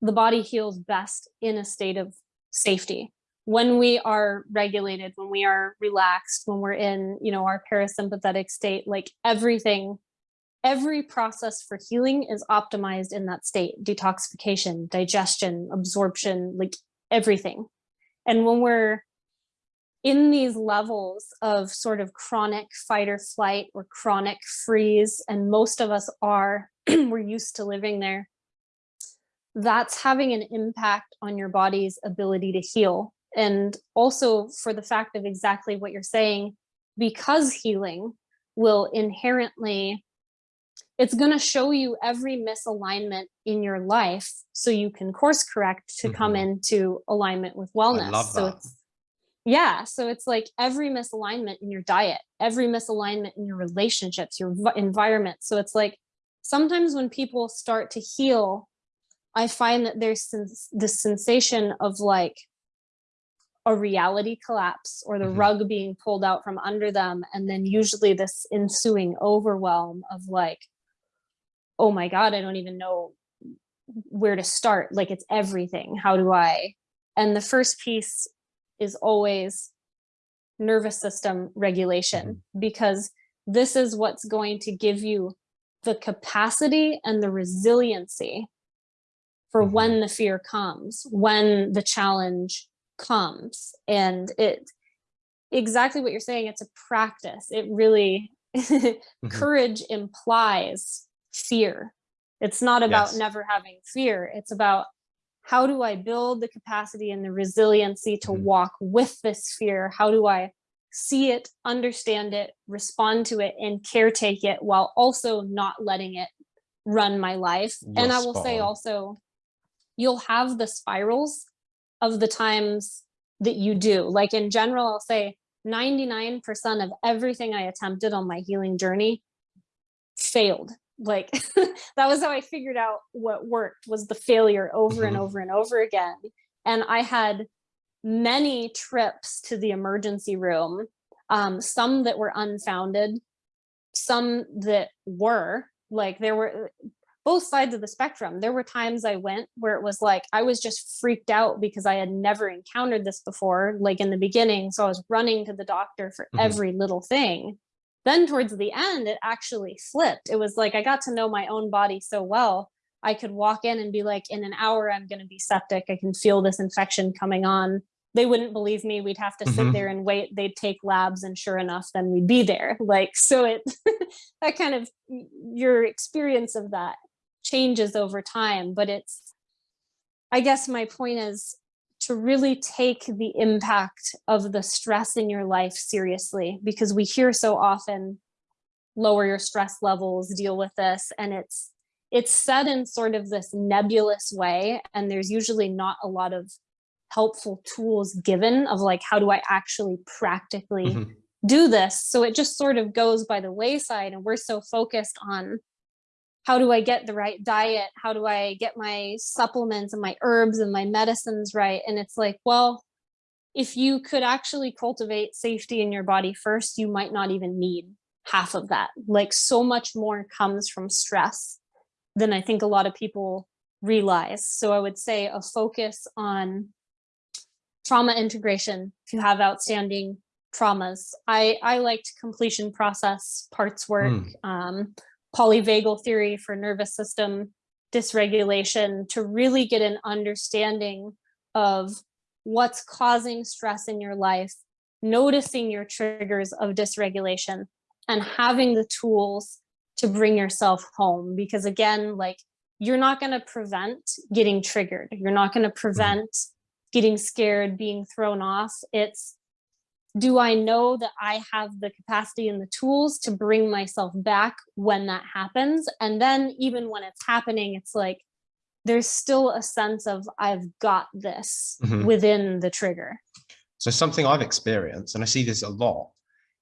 the body heals best in a state of safety. When we are regulated, when we are relaxed, when we're in, you know, our parasympathetic state, like everything, every process for healing is optimized in that state, detoxification, digestion, absorption, like everything. And when we're in these levels of sort of chronic fight or flight or chronic freeze, and most of us are, we're used to living there, that's having an impact on your body's ability to heal. And also for the fact of exactly what you're saying, because healing will inherently, it's going to show you every misalignment in your life so you can course correct to mm -hmm. come mm-hmm. into alignment with wellness. So it's yeah so it's like every misalignment in your diet every misalignment in your relationships your environment so it's like sometimes when people start to heal i find that there's this sensation of like a reality collapse or the mm -hmm. rug being pulled out from under them and then usually this ensuing overwhelm of like oh my god i don't even know where to start like it's everything how do i and the first piece is always nervous system regulation mm-hmm. because this is what's going to give you the capacity and the resiliency for mm-hmm. when the fear comes, when the challenge comes. And it exactly what you're saying, it's a practice. It really mm-hmm. courage implies fear. It's not about yes. never having fear. It's about how do I build the capacity and the resiliency to mm-hmm. walk with this fear? How do I see it, understand it, respond to it, and caretake it while also not letting it run my life? and I will say also, you'll have the spirals of the times that you do. Like in general, I'll say 99% of everything I attempted on my healing journey failed like that was how I figured out what worked was the failure over and mm-hmm. over and over again. And I had many trips to the emergency room, um, some that were unfounded, some that were like there were both sides of the spectrum. There were times I went where it was like I was just freaked out because I had never encountered this before, like in the beginning. So I was running to the doctor for mm -hmm. every little thing. Then towards the end, it actually flipped. It was like I got to know my own body so well. I could walk in and be like, in an hour, I'm going to be septic. I can feel this infection coming on they wouldn't believe me. We'd have to sit mm-hmm. there and wait. They'd take labs and sure enough, then we'd be there. Like, so it, that kind of, your experience of that changes over time, but it's, I guess my point is to really take the impact of the stress in your life seriously, because we hear so often, lower your stress levels, deal with this. And it's, it's said in sort of this nebulous way. And there's usually not a lot of helpful tools given of like, how do I actually practically mm -hmm. do this? So it just sort of goes by the wayside and we're so focused on how do I get the right diet? How do I get my supplements and my herbs and my medicines right? And it's like, well, if you could actually cultivate safety in your body first, you might not even need half of that. Like so much more comes from stress than I think a lot of people realize. So I would say a focus on trauma integration if you have outstanding traumas. I, I liked completion process parts work, mm. um, polyvagal theory for nervous system dysregulation to really get an understanding of what's causing stress in your life, noticing your triggers of dysregulation and having the tools to bring yourself home. Because again, like you're not going to prevent getting triggered. You're not going to hmm. prevent getting scared, being thrown off. It's, do I know that I have the capacity and the tools to bring myself back when that happens? And then even when it's happening, it's like, there's still a sense of I've got this mm -hmm. within the trigger. So something I've experienced, and I see this a lot,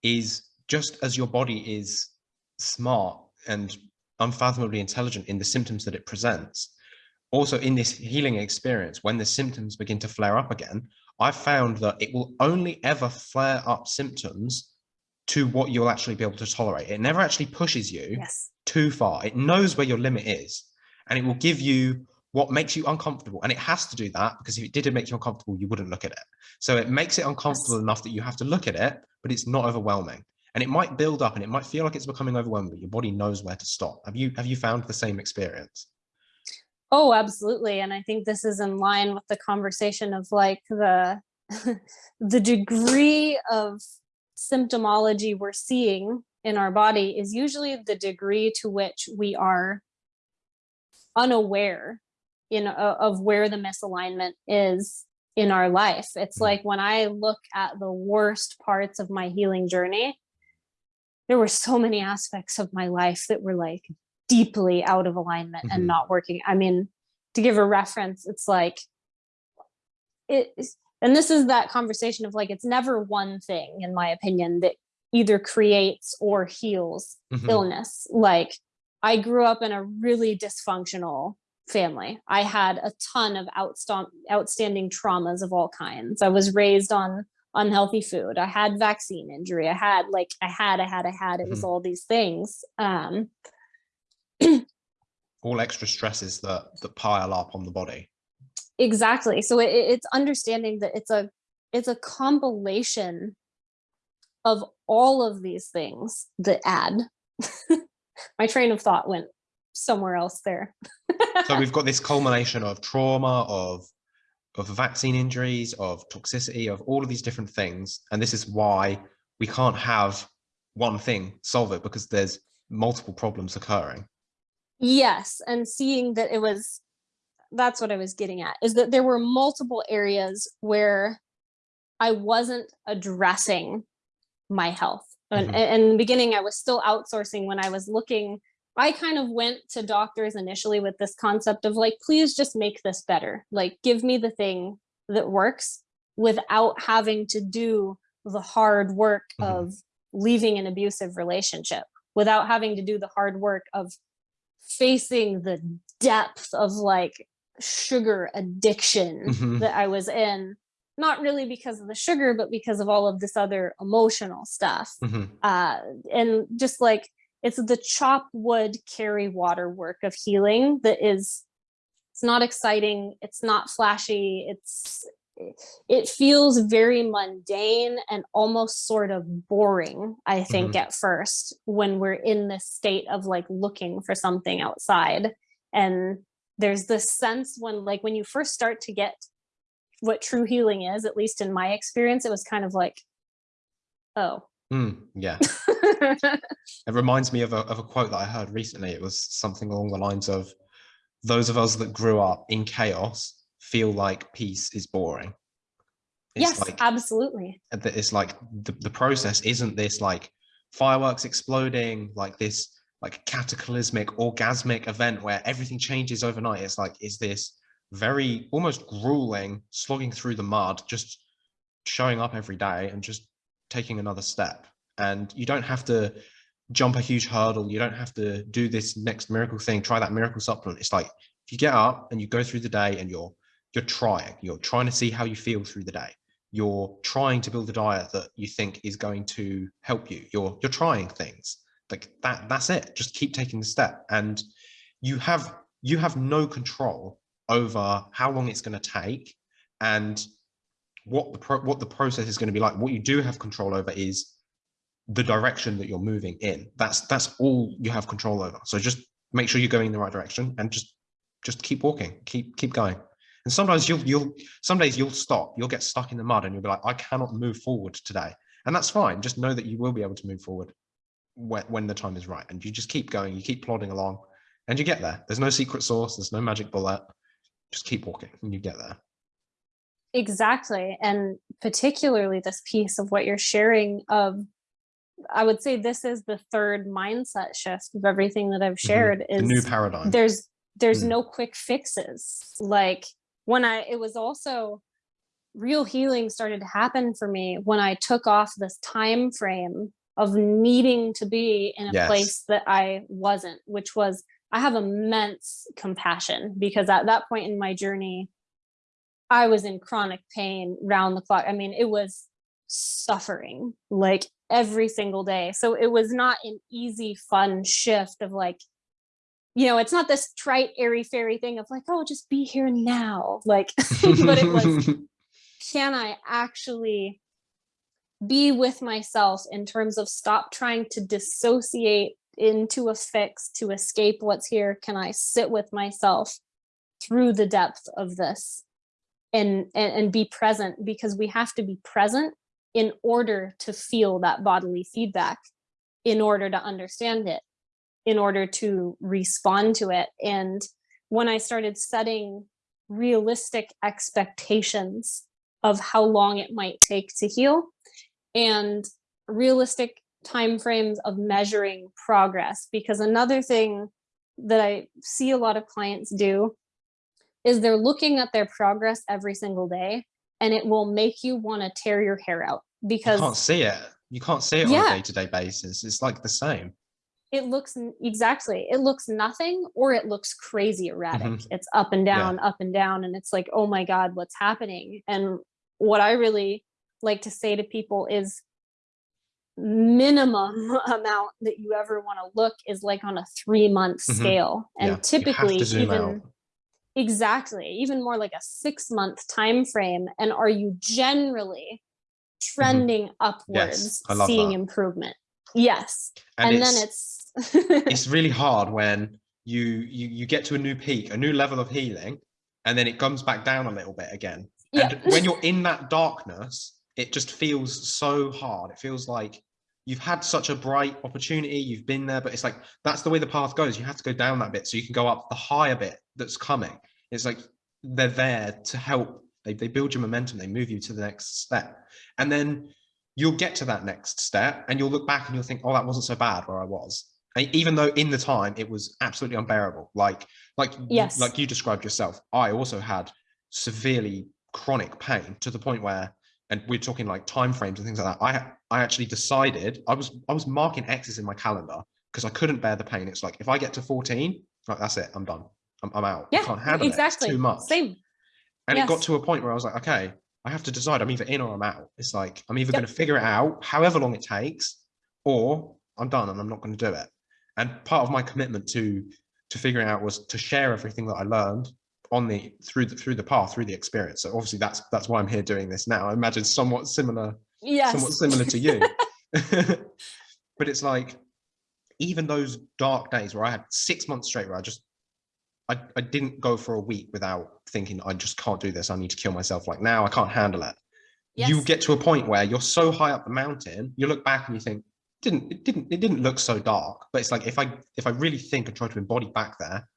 is just as your body is smart and unfathomably intelligent in the symptoms that it presents, also in this healing experience, when the symptoms begin to flare up again, I found that it will only ever flare up symptoms to what you'll actually be able to tolerate. It never actually pushes you yes. too far. It knows where your limit is and it will give you what makes you uncomfortable. And it has to do that because if it didn't make you uncomfortable, you wouldn't look at it. So it makes it uncomfortable yes. enough that you have to look at it, but it's not overwhelming. And it might build up and it might feel like it's becoming overwhelming, but your body knows where to stop. Have you have you found the same experience? Oh, absolutely. And I think this is in line with the conversation of like the the degree of symptomology we're seeing in our body is usually the degree to which we are unaware in of where the misalignment is in our life. It's mm. like when I look at the worst parts of my healing journey, there were so many aspects of my life that were like deeply out of alignment mm -hmm. and mm-hmm. not working. I mean, to give a reference, it's like, it, and this is that conversation of like, it's never one thing, in my opinion, that either creates or heals mm -hmm. illness. Like I grew up in a really dysfunctional family. I had a ton of outstanding traumas of all kinds. I was raised on unhealthy food. I had vaccine injury. I had like, I had, I had, I had, it was mm -hmm. all these things. Um, all extra stresses that that pile up on the body. Exactly. So it, it's understanding that it's a it's a compilation of all of these things that add. My train of thought went somewhere else there. So we've got this culmination of trauma of of vaccine injuries of toxicity of all of these different things. And this is why we can't have one thing solve it because there's multiple problems occurring Yes, and seeing that it was, that's what I was getting at, is that there were multiple areas where I wasn't addressing my health. And, mm -hmm. and in the beginning, I was still outsourcing when I was looking, I kind of went to doctors initially with this concept of like, please just make this better. Like, give me the thing that works without having to do the hard work mm -hmm. of leaving an abusive relationship, without having to do the hard work of facing the depth of like sugar addiction mm -hmm. that I was in, not really because of the sugar, but because of all of this other emotional stuff. Mm -hmm. uh, and just like it's the chop wood carry water work of healing that is it's not exciting it's not flashy it's it feels very mundane and almost sort of boring i think Mhm. at first when we're in this state of like looking for something outside and there's this sense when like when you first start to get what true healing is at least in my experience it was kind of like oh Mm, yeah. It reminds me of a, of a quote that I heard recently. It was something along the lines of those of us that grew up in chaos feel like peace is boring. It's yes like absolutely it's like the, the process isn't this like fireworks exploding, like this like cataclysmic orgasmic event where everything changes overnight. It's like is this very almost grueling slogging through the mud, just showing up every day and just taking another step. And you don't have to jump a huge hurdle. You don't have to do this next miracle thing, try that miracle supplement. It's like if you get up and you go through the day and you're you're trying, you're trying to see how you feel through the day. You're trying to build a diet that you think is going to help you. You're you're trying things. Like that, that's it. Just keep taking the step. And you have you have no control over how long it's going to take and what the what the process is going to be like. What you do have control over is the direction that you're moving in. That's that's all you have control over. So just make sure you're going in the right direction and just just keep walking, keep keep going. And sometimes you'll you'll some days you'll stop, you'll get stuck in the mud and you'll be like, I cannot move forward today. And that's fine. Just know that you will be able to move forward when, when the time is right. And you just keep going, you keep plodding along and you get there. There's no secret sauce, there's no magic bullet. Just keep walking and you get there. Exactly. And particularly this piece of what you're sharing of I would say this is the third mindset shift of everything that I've shared Mm-hmm. The is new paradigm. there's there's Mm. no quick fixes. Like when I it was also real healing started to happen for me when I took off this time frame of needing to be in a Yes. place that I wasn't, which was I have immense compassion because at that point in my journey, I was in chronic pain round the clock. I mean, it was suffering like every single day. So it was not an easy, fun shift of like, you know, it's not this trite, airy fairy thing of like, oh, just be here now. Like, but it was, can I actually be with myself in terms of stop trying to dissociate into a fix to escape what's here? Can I sit with myself through the depth of this and, and, and be present because we have to be present in order to feel that bodily feedback, in order to understand it, in order to respond to it. And when I started setting realistic expectations of how long it might take to heal and realistic timeframes of measuring progress, because another thing that I see a lot of clients do is they're looking at their progress every single day and it will make you want to tear your hair out because you can't see it. You can't see it on Yeah. a day-to-day basis. It's like the same. It looks exactly it looks nothing or it looks crazy erratic Mhm. it's up and Yeah. down up and down and it's like oh my god what's happening and what i really like to say to people is minimum amount that you ever want to look is like on a three month Mhm. scale and Yeah, typically even out. exactly even more like a six month time frame and are you generally trending upwards Mm-hmm. I love seeing that. improvement yes And, and, it's, then it's it's really hard when you, you you get to a new peak, a new level of healing, and then it comes back down a little bit again. yeah And when you're in that darkness, it just feels so hard. It feels like you've had such a bright opportunity, you've been there, but it's like that's the way the path goes. You have to go down that bit so you can go up the higher bit that's coming. It's like they're there to help. They, they build your momentum, they move you to the next step. And then you'll get to that next step and you'll look back and you'll think, oh, that wasn't so bad where I was. Even though in the time it was absolutely unbearable, like like Yes. like you described yourself, I also had severely chronic pain to the point where, and we're talking like time frames and things like that. I I actually decided I was I was marking X's in my calendar because I couldn't bear the pain. It's like if I get to 14, like that's it, I'm done. I'm, I'm out. I yeah can't handle exactly it. It's too much. same And it got to a point where I was like, okay, I have to decide. I'm either in or I'm out. It's like I'm either Yep. going to figure it out, however long it takes, or I'm done and I'm not going to do it. And part of my commitment to to figuring out was to share everything that I learned on the through the through the path through the experience. So obviously that's that's why I'm here doing this now. I imagine somewhat similar, yes. somewhat similar to you. but it's like even those dark days where I had six months straight where I just I, I didn't go for a week without thinking I just can't do this. I need to kill myself. Like now I can't handle it. Yes. You get to a point where you're so high up the mountain, you look back and you think, didn't it didn't it didn't look so dark. But it's like if I if I really think and try to embody back there,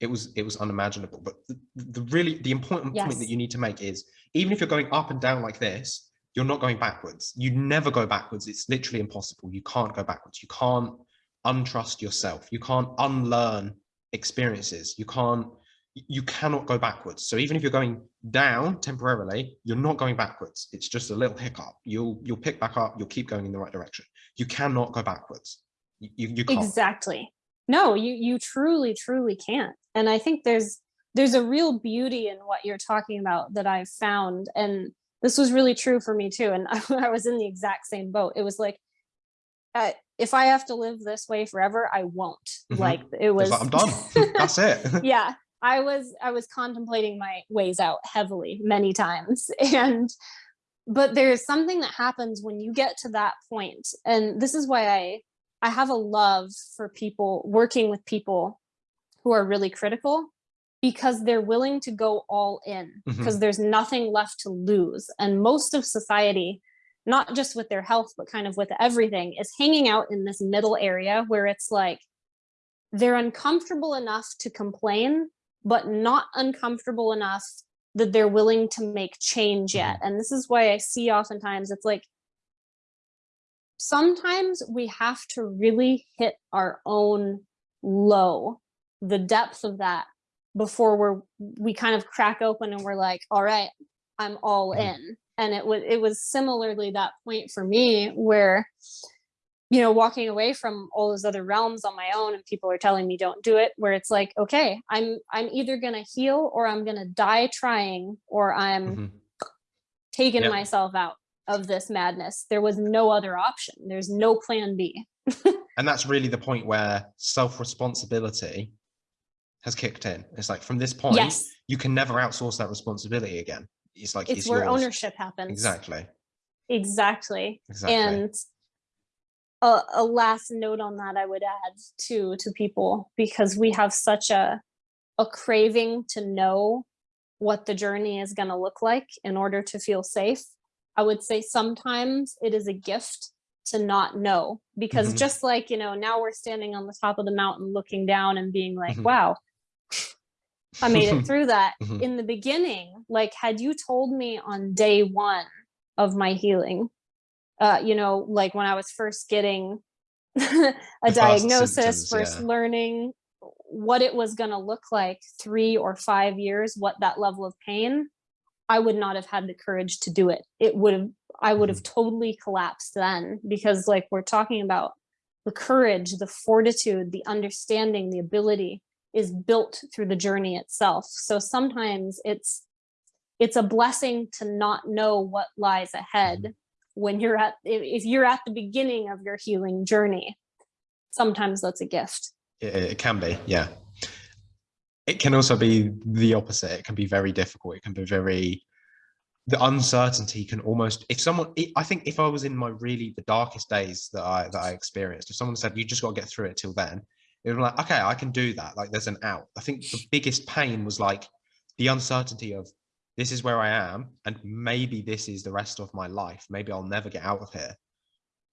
it was it was unimaginable. But the, the really the important yes. point that you need to make is even if you're going up and down like this, you're not going backwards. You never go backwards. It's literally impossible. You can't go backwards. You can't untrust yourself. You can't unlearn experiences. You can't you cannot go backwards. So even if you're going down temporarily, you're not going backwards. It's just a little hiccup. You'll you'll pick back up. You'll keep going in the right direction. You cannot go backwards. You you can't. Exactly. No, you you truly truly can't. And I think there's there's a real beauty in what you're talking about that I've found. And this was really true for me too. And I, I was in the exact same boat. It was like, uh, if I have to live this way forever, I won't. Mm -hmm. Like it was. Like, I'm done. That's it. yeah, I was I was contemplating my ways out heavily many times and but there's something that happens when you get to that point and this is why I I have a love for people working with people who are really critical because they're willing to go all in because mm -hmm. there's nothing left to lose and most of society not just with their health but kind of with everything is hanging out in this middle area where it's like they're uncomfortable enough to complain but not uncomfortable enough that they're willing to make change yet. Mm-hmm. And this is why I see oftentimes it's like, sometimes we have to really hit our own low, the depth of that before we're, we kind of crack open and we're like, all right, I'm all mm-hmm. in. And it was, it was similarly that point for me where you know, walking away from all those other realms on my own and people are telling me don't do it, where it's like, okay, I'm I'm either gonna heal or I'm gonna die trying or I'm mm -hmm. taking yep. myself out of this madness. There was no other option. There's no plan B. and that's really the point where self-responsibility has kicked in. It's like from this point, yes. you can never outsource that responsibility again. It's like it's, it's where yours. ownership happens. Exactly. Exactly. Exactly. And a, a last note on that I would add to to people because we have such a a craving to know what the journey is going to look like in order to feel safe. I would say sometimes it is a gift to not know because mm -hmm. just like, you know, now we're standing on the top of the mountain looking down and being like, mm -hmm. wow, I made it through that. Mm -hmm. In the beginning, like had you told me on day one of my healing uh, you know, like when I was first getting a diagnosis, symptoms, first yeah. learning what it was going to look like three or five years, what that level of pain, I would not have had the courage to do it. It would have, I would have mm-hmm. totally collapsed then because like we're talking about the courage, the fortitude, the understanding, the ability is built through the journey itself. So sometimes it's, it's a blessing to not know what lies ahead mm-hmm when you're at if you're at the beginning of your healing journey sometimes that's a gift. It, can be yeah. It can also be the opposite. It can be very difficult. It can be very the uncertainty can almost if someone i think if i was in my really the darkest days that i that i experienced if someone said you just got to get through it till then it was like okay i can do that. Like there's an out. I think the biggest pain was like the uncertainty of this is where I am, and maybe this is the rest of my life. Maybe I'll never get out of here.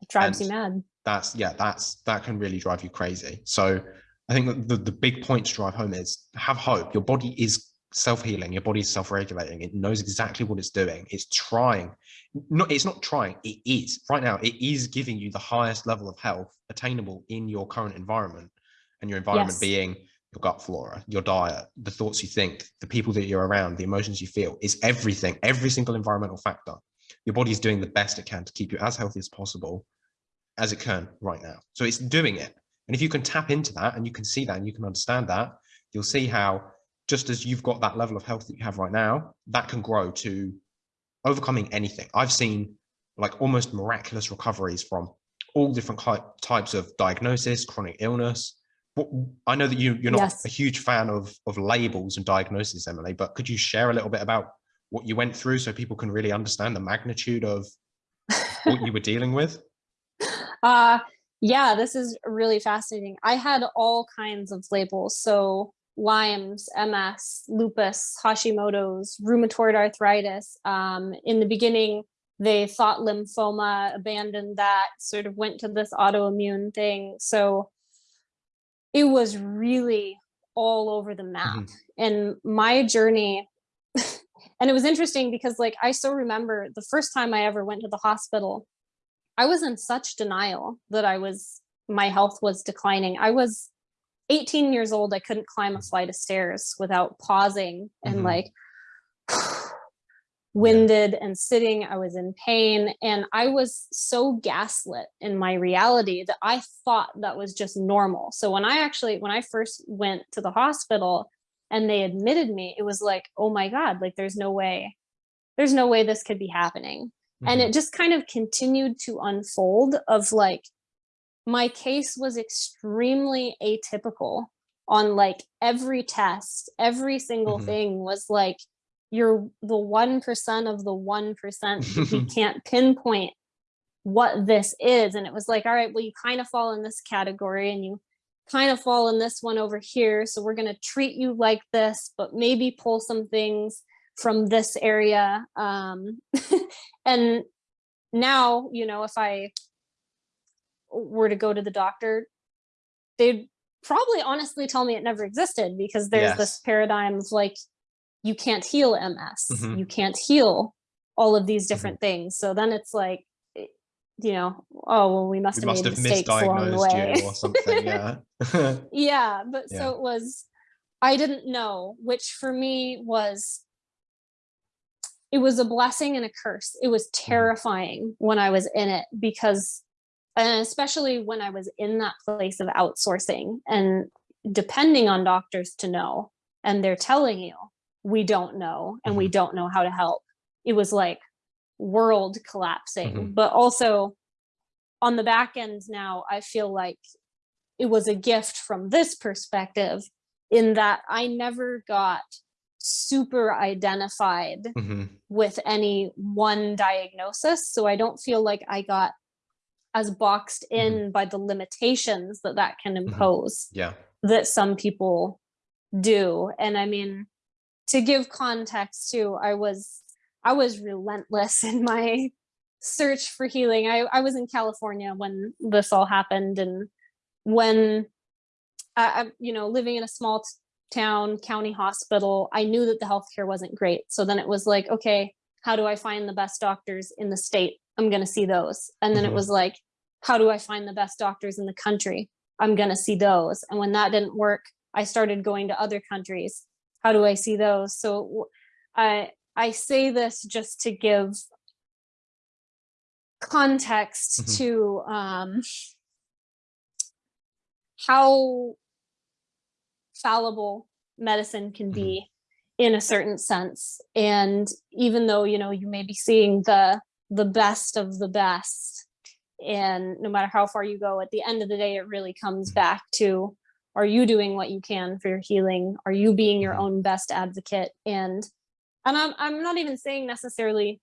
It drives and you mad. That's yeah, that's that can really drive you crazy. So I think the, the big point to drive home is have hope. Your body is self-healing, your body is self-regulating, it knows exactly what it's doing. It's trying. Not it's not trying, it is. Right now, it is giving you the highest level of health attainable in your current environment. And your environment yes. being your gut flora, your diet, the thoughts you think, the people that you're around, the emotions you feel, is everything, every single environmental factor. Your body is doing the best it can to keep you as healthy as possible as it can right now. So it's doing it. And if you can tap into that and you can see that and you can understand that, you'll see how just as you've got that level of health that you have right now, that can grow to overcoming anything. I've seen like almost miraculous recoveries from all different types of diagnosis, chronic illness. I know that you, you're not Yes. a huge fan of, of labels and diagnosis, Emily, but could you share a little bit about what you went through so people can really understand the magnitude of what you were dealing with? Uh, yeah, this is really fascinating. I had all kinds of labels. So Lyme's, MS, lupus, Hashimoto's, rheumatoid arthritis. Um, in the beginning, they thought lymphoma, abandoned that, sort of went to this autoimmune thing. So it was really all over the map. Mhm. And my journey, and it was interesting because like I still remember the first time I ever went to the hospital, I was in such denial that I was, my health was declining. I was 18 years old. I couldn't climb a flight of stairs without pausing and Mhm. like winded and sitting. I was in pain and I was so gaslit in my reality that I thought that was just normal. So when I actually, when I first went to the hospital and they admitted me, it was like, oh my God, like there's no way, there's no way this could be happening and Mhm. it just kind of continued to unfold of like my case was extremely atypical on like every test every single Mhm. thing was like you're the 1% of the 1% that we can't pinpoint what this is. And it was like all right well you kind of fall in this category and you kind of fall in this one over here so we're going to treat you like this but maybe pull some things from this area. Um and now you know if i were to go to the doctor they'd probably honestly tell me it never existed because there's this paradigm of like you can't heal ms Mhm. you can't heal all of these different things so then it's like eh, you know oh well we must We have must made have mistakes along the way you or something, yeah. yeah but Yeah. so it was i didn't know which for me was it was a blessing and a curse it was Mm-hmm. terrifying when i was in it because and especially when i was in that place of outsourcing and depending on doctors to know and they're telling you we don't know and we Mhm. don't know how to help it was like world collapsing Mhm. but also on the back end now i feel like it was a gift from this perspective in that I never got super identified Mhm. with any one diagnosis. So I don't feel like I got as boxed in by the limitations that that can impose Yeah. that some people do. And I mean, to give context too, I was I was relentless in my search for healing. I, I was in California when this all happened and when I, I you know, living in a small town county hospital, I knew that the healthcare wasn't great. So then it was like, okay, how do I find the best doctors in the state? I'm going to see those. And then Mhm. it was like, how do I find the best doctors in the country? I'm going to see those. And when that didn't work, I started going to other countries. How do I see those? So I, I say this just to give context Mhm. to um, how fallible medicine can be in a certain sense and even though you know you may be seeing the the best of the best and no matter how far you go at the end of the day it really comes Mhm. back to are you doing what you can for your healing are you being your Mhm. own best advocate and and I'm I'm not even saying necessarily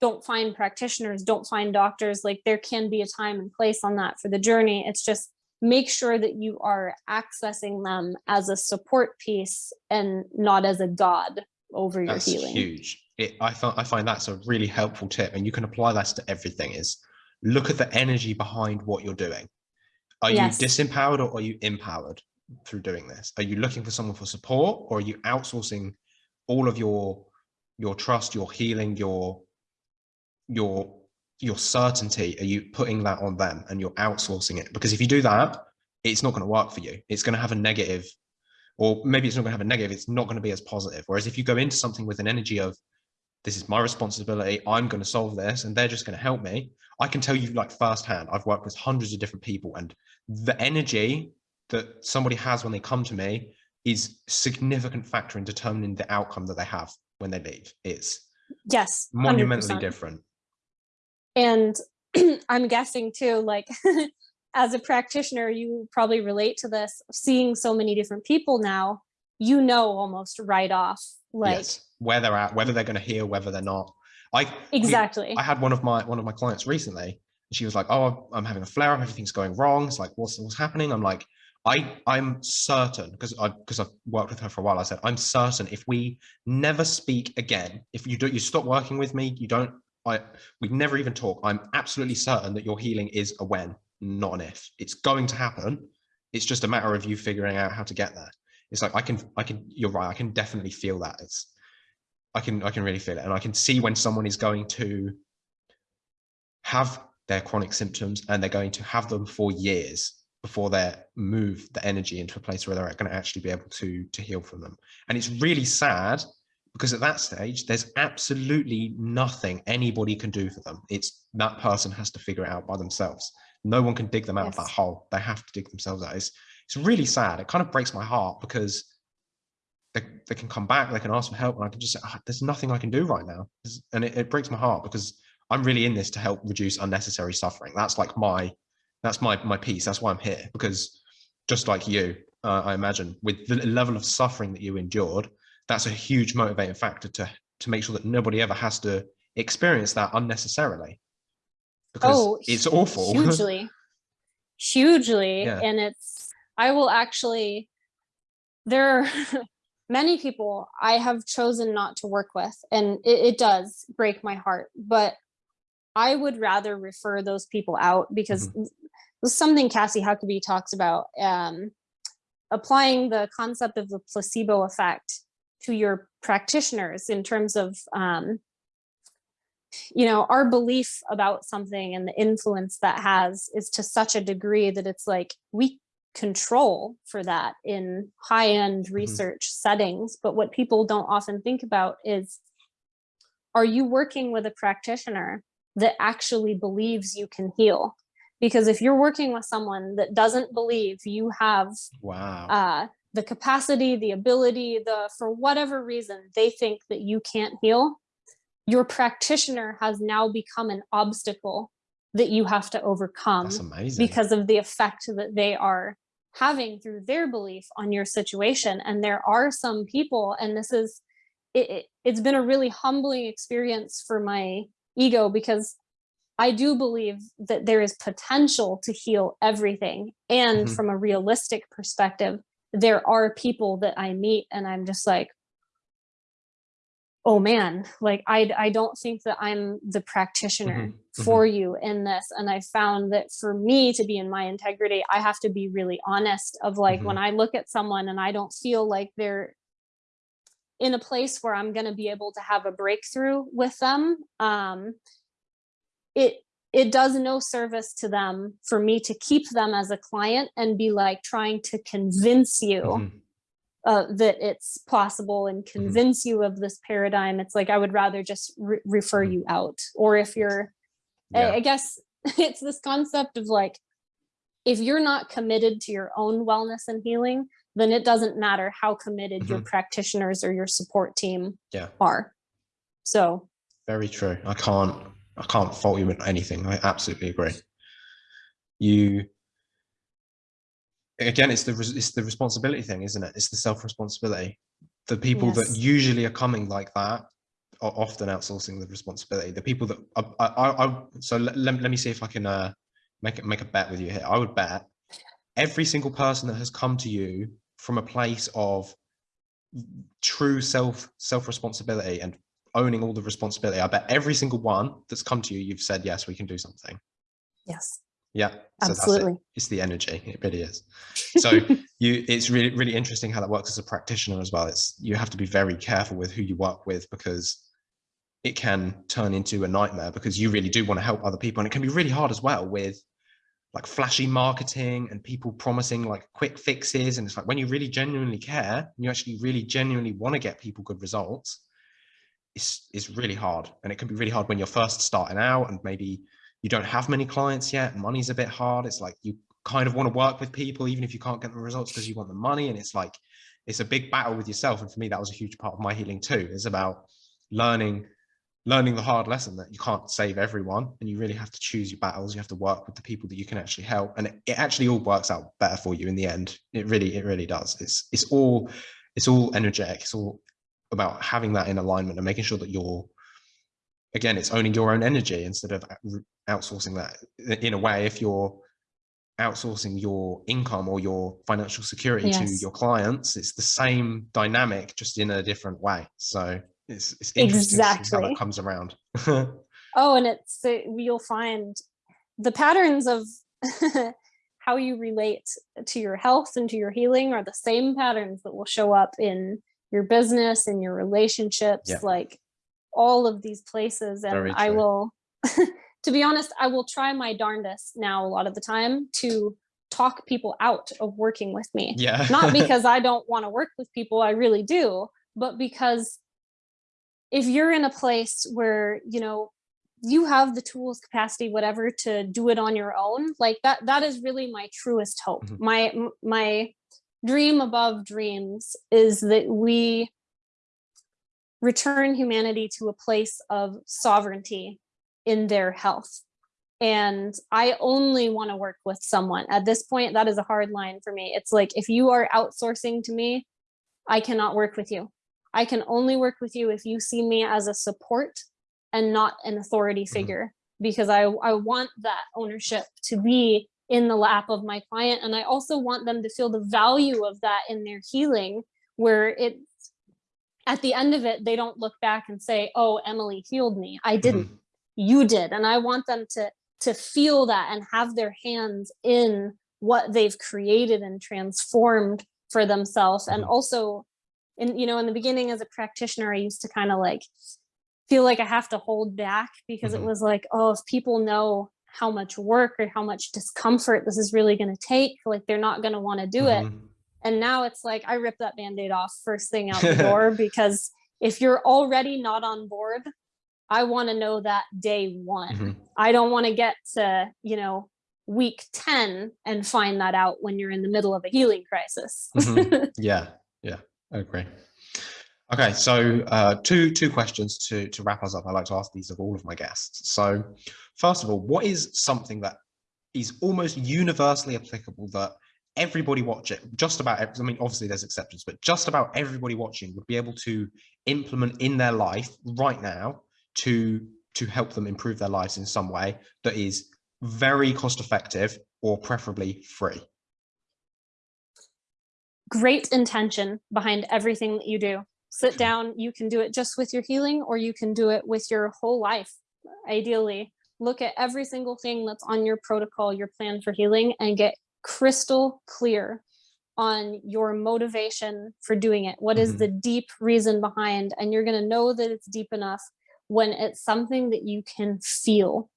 don't find practitioners, don't find doctors. Like there can be a time and place on that for the journey. It's just make sure that you are accessing them as a support piece and not as a god over your That's healing. huge. It, I, find, I find that's a really helpful tip, and you can apply that to everything. Is look at the energy behind what you're doing. Are Yes. you disempowered or are you empowered through doing this? Are you looking for someone for support, or are you outsourcing all of your your trust, your healing, your your your certainty? Are you putting that on them and you're outsourcing it? Because if you do that, it's not going to work for you. It's going to have a negative or maybe it's not going to have a negative it's not going to be as positive whereas if you go into something with an energy of this is my responsibility i'm going to solve this and they're just going to help me i can tell you like firsthand i've worked with hundreds of different people and the energy that somebody has when they come to me is significant factor in determining the outcome that they have when they leave it's Yes. monumentally 100%. different And I'm guessing too, like as a practitioner, you probably relate to this, seeing so many different people now, you know almost right off like yes. Where they're at, whether they're going to heal, whether they're not. I exactly. I had one of my one of my clients recently. And she was like, "Oh, I'm having a flare up. Everything's going wrong." It's like, "What's what's happening?" I'm like, "I I'm certain because I because I've worked with her for a while. I said I'm certain if we never speak again, if you do you stop working with me, you don't I we never even talk. I'm absolutely certain that your healing is a when, not an if. It's going to happen. It's just a matter of you figuring out how to get there. It's like I can I can you're right. I can definitely feel that. It's I can I can really feel it, and I can see when someone is going to have their chronic symptoms and they're going to have them for years before they move the energy into a place where they're going to actually be able to to heal from them. And it's really sad because at that stage there's absolutely nothing anybody can do for them. It's that person has to figure it out by themselves. No one can dig them out yes. of that hole. They have to dig themselves out. It's, it's really sad. It kind of breaks my heart because they, they can come back they can ask for help and i can just say oh, there's nothing i can do right now. And it, it breaks my heart because i'm really in this to help reduce unnecessary suffering. That's like my that's my my piece that's why i'm here. Because just like you uh, i imagine with the level of suffering that you endured that's a huge motivating factor to to make sure that nobody ever has to experience that unnecessarily. Because oh, it's awful. hugely. Hugely. Yeah. and it's i will actually there are many people i have chosen not to work with and it, it, does break my heart but i would rather refer those people out because mm -hmm. something cassie huckabee talks about um, applying the concept of the placebo effect to your practitioners in terms of um, you know our belief about something and the influence that has is to such a degree that it's like we control for that in high-end mm -hmm. research settings but what people don't often think about is are you working with a practitioner that actually believes you can heal? Because if you're working with someone that doesn't believe you have wow. uh, the capacity, the ability, the for whatever reason they think that you can't heal, your practitioner has now become an obstacle that you have to overcome because of the effect that they are having through their belief on your situation. And there are some people, and this is, it, it, it's been a really humbling experience for my ego because I do believe that there is potential to heal everything. And mm -hmm. from a realistic perspective, there are people that I meet and I'm just like, oh man, like I, I don't think that I'm the practitioner mm -hmm. for mm -hmm. you in this. And I found that for me to be in my integrity, I have to be really honest of like, mm -hmm. when I look at someone and I don't feel like they're in a place where I'm going to be able to have a breakthrough with them, um, it it does no service to them for me to keep them as a client and be like trying to convince you mm -hmm. Uh, that it's possible and mm-hmm. convince mm -hmm. you of this paradigm. It's like, I would rather just re refer mm -hmm. you out. Or if you're, yeah. I, I guess it's this concept of like, if you're not committed to your own wellness and healing, then it doesn't matter how committed your mm-hmm. practitioners or your support team yeah. are. So very true. I can't I can't fault you with anything. I absolutely agree. You again, it's the it's the responsibility thing, isn't it? It's the self responsibility. The people yes. that usually are coming like that are often outsourcing the responsibility. The people that I, I, I so let, let, let me see if I can uh, make it make a bet with you here. I would bet every single person that has come to you from a place of true self self responsibility and owning all the responsibility. I bet every single one that's come to you, you've said, yes, we can do something. Yes. Yeah. So Absolutely. It. It's the energy. It really is. So you, it's really, really interesting how that works as a practitioner as well. It's, you have to be very careful with who you work with because it can turn into a nightmare because you really do want to help other people. And it can be really hard as well with like flashy marketing and people promising like quick fixes. And it's like when you really genuinely care, you actually really genuinely want to get people good results, it's, it's really hard and it can be really hard when you're first starting out and maybe you don't have many clients yet money's a bit hard it's like you kind of want to work with people even if you can't get the results because you want the money and it's like it's a big battle with yourself and for me that was a huge part of my healing too it's about learning learning the hard lesson that you can't save everyone and you really have to choose your battles you have to work with the people that you can actually help and it, it actually all works out better for you in the end. It really it really does. It's it's all it's all energetic it's all about having that in alignment and making sure that you're again it's owning your own energy instead of outsourcing that in a way if you're outsourcing your income or your financial security yes. to your clients it's the same dynamic just in a different way so it's, it's interesting exactly. how that comes around. oh, and it's you'll find the patterns of how you relate to your health and to your healing are the same patterns that will show up in your business and your relationships, yeah. like all of these places. And I will, to be honest, I will try my darndest now a lot of the time to talk people out of working with me. Yeah. Not because I don't want to work with people, I really do, but because if you're in a place where, you know, you have the tools, capacity, whatever, to do it on your own, like that, that is really my truest hope. Mm -hmm. My, my dream above dreams is that we return humanity to a place of sovereignty in their health. And I only want to work with someone at this point. That is a hard line for me. It's like, if you are outsourcing to me, I cannot work with you. I can only work with you if you see me as a support and not an authority mm-hmm. figure because I, I want that ownership to be in the lap of my client. And I also want them to feel the value of that in their healing where it at the end of it, they don't look back and say, oh, Emily healed me. I didn't, mm -hmm. you did. And I want them to, to feel that and have their hands in what they've created and transformed for themselves. And mm-hmm. also in, you know in the beginning as a practitioner i used to kind of like feel like i have to hold back because mm -hmm. it mm-hmm. was like oh if people know how much work or how much discomfort this is really going to take like they're not going to want to do mm -hmm. it mm-hmm. And now it's like i rip that band-aid off first thing out the door because if you're already not on board i want to know that day one mm -hmm. i don't want to get to you know week 10 and find that out when you're in the middle of a healing crisis mm-hmm. yeah yeah I agree. Okay, so uh, two two questions to to wrap us up. I like to ask these of all of my guests. So, first of all, what is something that is almost universally applicable that everybody watch it just about i mean obviously there's exceptions but just about everybody watching would be able to implement in their life right now to to help them improve their lives in some way that is very cost effective or preferably free great intention behind everything that you do. Sit hmm. down, you can do it just with your healing or you can do it with your whole life, ideally. Look at every single thing that's on your protocol, your plan for healing and get crystal clear on your motivation for doing it. What is mm -hmm. the deep reason behind? And you're going to know that it's deep enough when it's something that you can feel.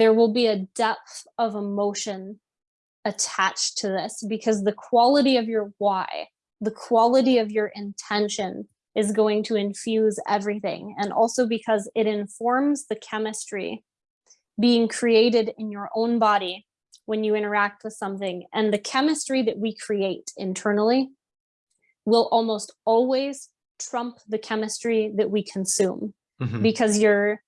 There will be a depth of emotion attached to this because the quality of your why, the quality of your intention is going to infuse everything. And also because it informs the chemistry being created in your own body when you interact with something. And the chemistry that we create internally will almost always trump the chemistry that we consume mm -hmm. because you're,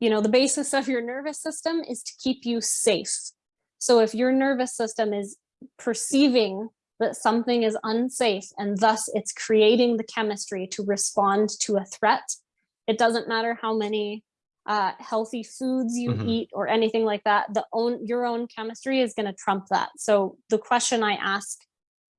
you know, the basis of your nervous system is to keep you safe so if your nervous system is perceiving that something is unsafe and thus it's creating the chemistry to respond to a threat, it doesn't matter how many uh, healthy foods you mm -hmm. eat or anything like that, the own your own chemistry is going to trump that. So the question I ask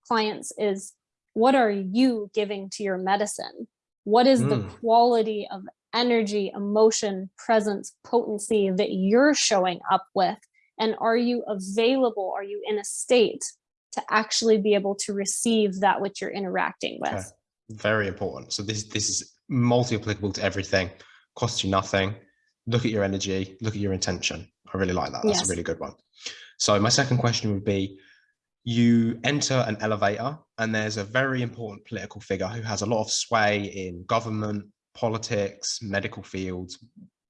clients is, what are you giving to your medicine? What is mm. the quality of energy, emotion, presence, potency that you're showing up with and are you available? Are you in a state to actually be able to receive that which you're interacting with? Okay. Very important. So this, this is multi-applicable to everything, costs you nothing. Look at your energy, look at your intention. I really like that. That's yes. a really good one. So my second question would be, you enter an elevator and there's a very important political figure who has a lot of sway in government, politics, medical fields,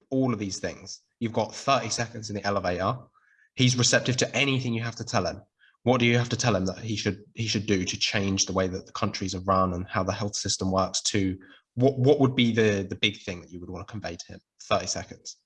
all of these things. You've got 30 seconds in the elevator he's receptive to anything you have to tell him what do you have to tell him that he should he should do to change the way that the countries are run and how the health system works to what what would be the the big thing that you would want to convey to him? 30 seconds.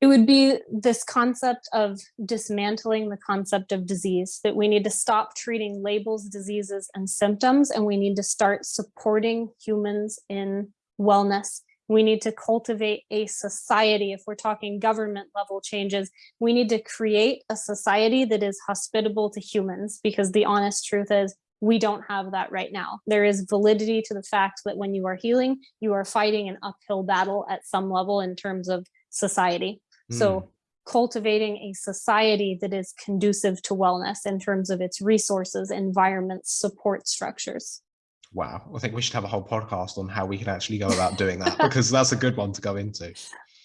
It would be this concept of dismantling the concept of disease that we need to stop treating labels diseases and symptoms and we need to start supporting humans in wellness. We need to cultivate a society if we're talking government level changes we need to create a society that is hospitable to humans because the honest truth is we don't have that right now. There is validity to the fact that when you are healing, you are fighting an uphill battle at some level in terms of society. Mm. So hmm. cultivating a society that is conducive to wellness in terms of its resources, environments, support structures. Wow. I think we should have a whole podcast on how we can actually go about doing that because that's a good one to go into.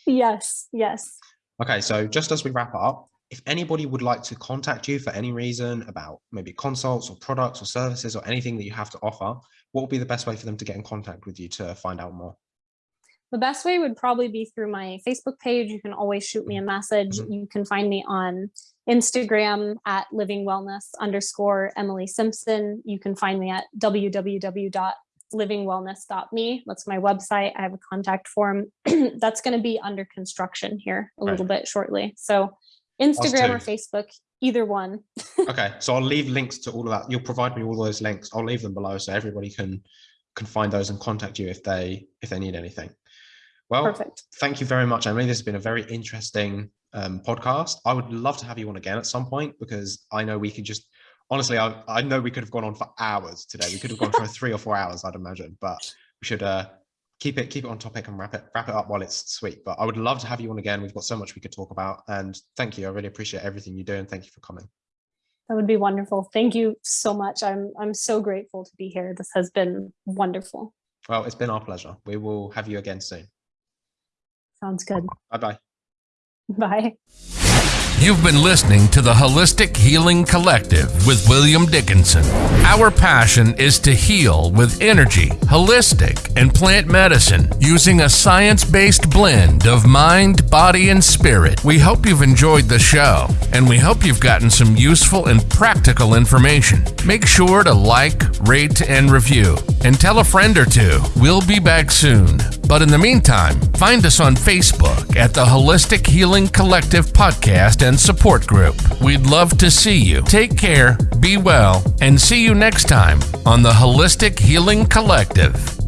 Yes, yes. Okay, so just as we wrap up, if anybody would like to contact you for any reason about maybe consults or products or services or anything that you have to offer, what would be the best way for them to get in contact with you to find out more? The best way would probably be through my Facebook page. You can always shoot me a message. Mm -hmm. You can find me on Instagram at living wellness underscore Emily Simpson. You can find me at www.livingwellness.me. That's my website. I have a contact form that's going to be under construction here a right. little bit shortly. So Instagram or Facebook, either one. okay, so I'll leave links to all of that. You'll provide me all those links. I'll leave them below so everybody can can find those and contact you if they if they need anything. Well, Perfect. thank you very much, Emily. This has been a very interesting um, podcast. I would love to have you on again at some point because I know we could just honestly, I, I know we could have gone on for hours today. We could have gone for three or four hours, I'd imagine, but we should uh, keep it keep it on topic and wrap it wrap it up while it's sweet. But I would love to have you on again. We've got so much we could talk about. And thank you. I really appreciate everything you do and thank you for coming. That would be wonderful. Thank you so much. I'm I'm so grateful to be here. This has been wonderful. Well, it's been our pleasure. We will have you again soon. Sounds good. Bye-bye. Bye. You've been listening to the Holistic Healing Collective with William Dickinson. Our passion is to heal with energy, holistic, and plant medicine using a science based blend of mind, body, and spirit. We hope you've enjoyed the show, and we hope you've gotten some useful and practical information. Make sure to like, rate, and review, and tell a friend or two. We'll be back soon. But in the meantime, find us on Facebook at the Holistic Healing Collective Podcast and Support Group. We'd love to see you. Take care, be well, and see you next time on the Holistic Healing Collective.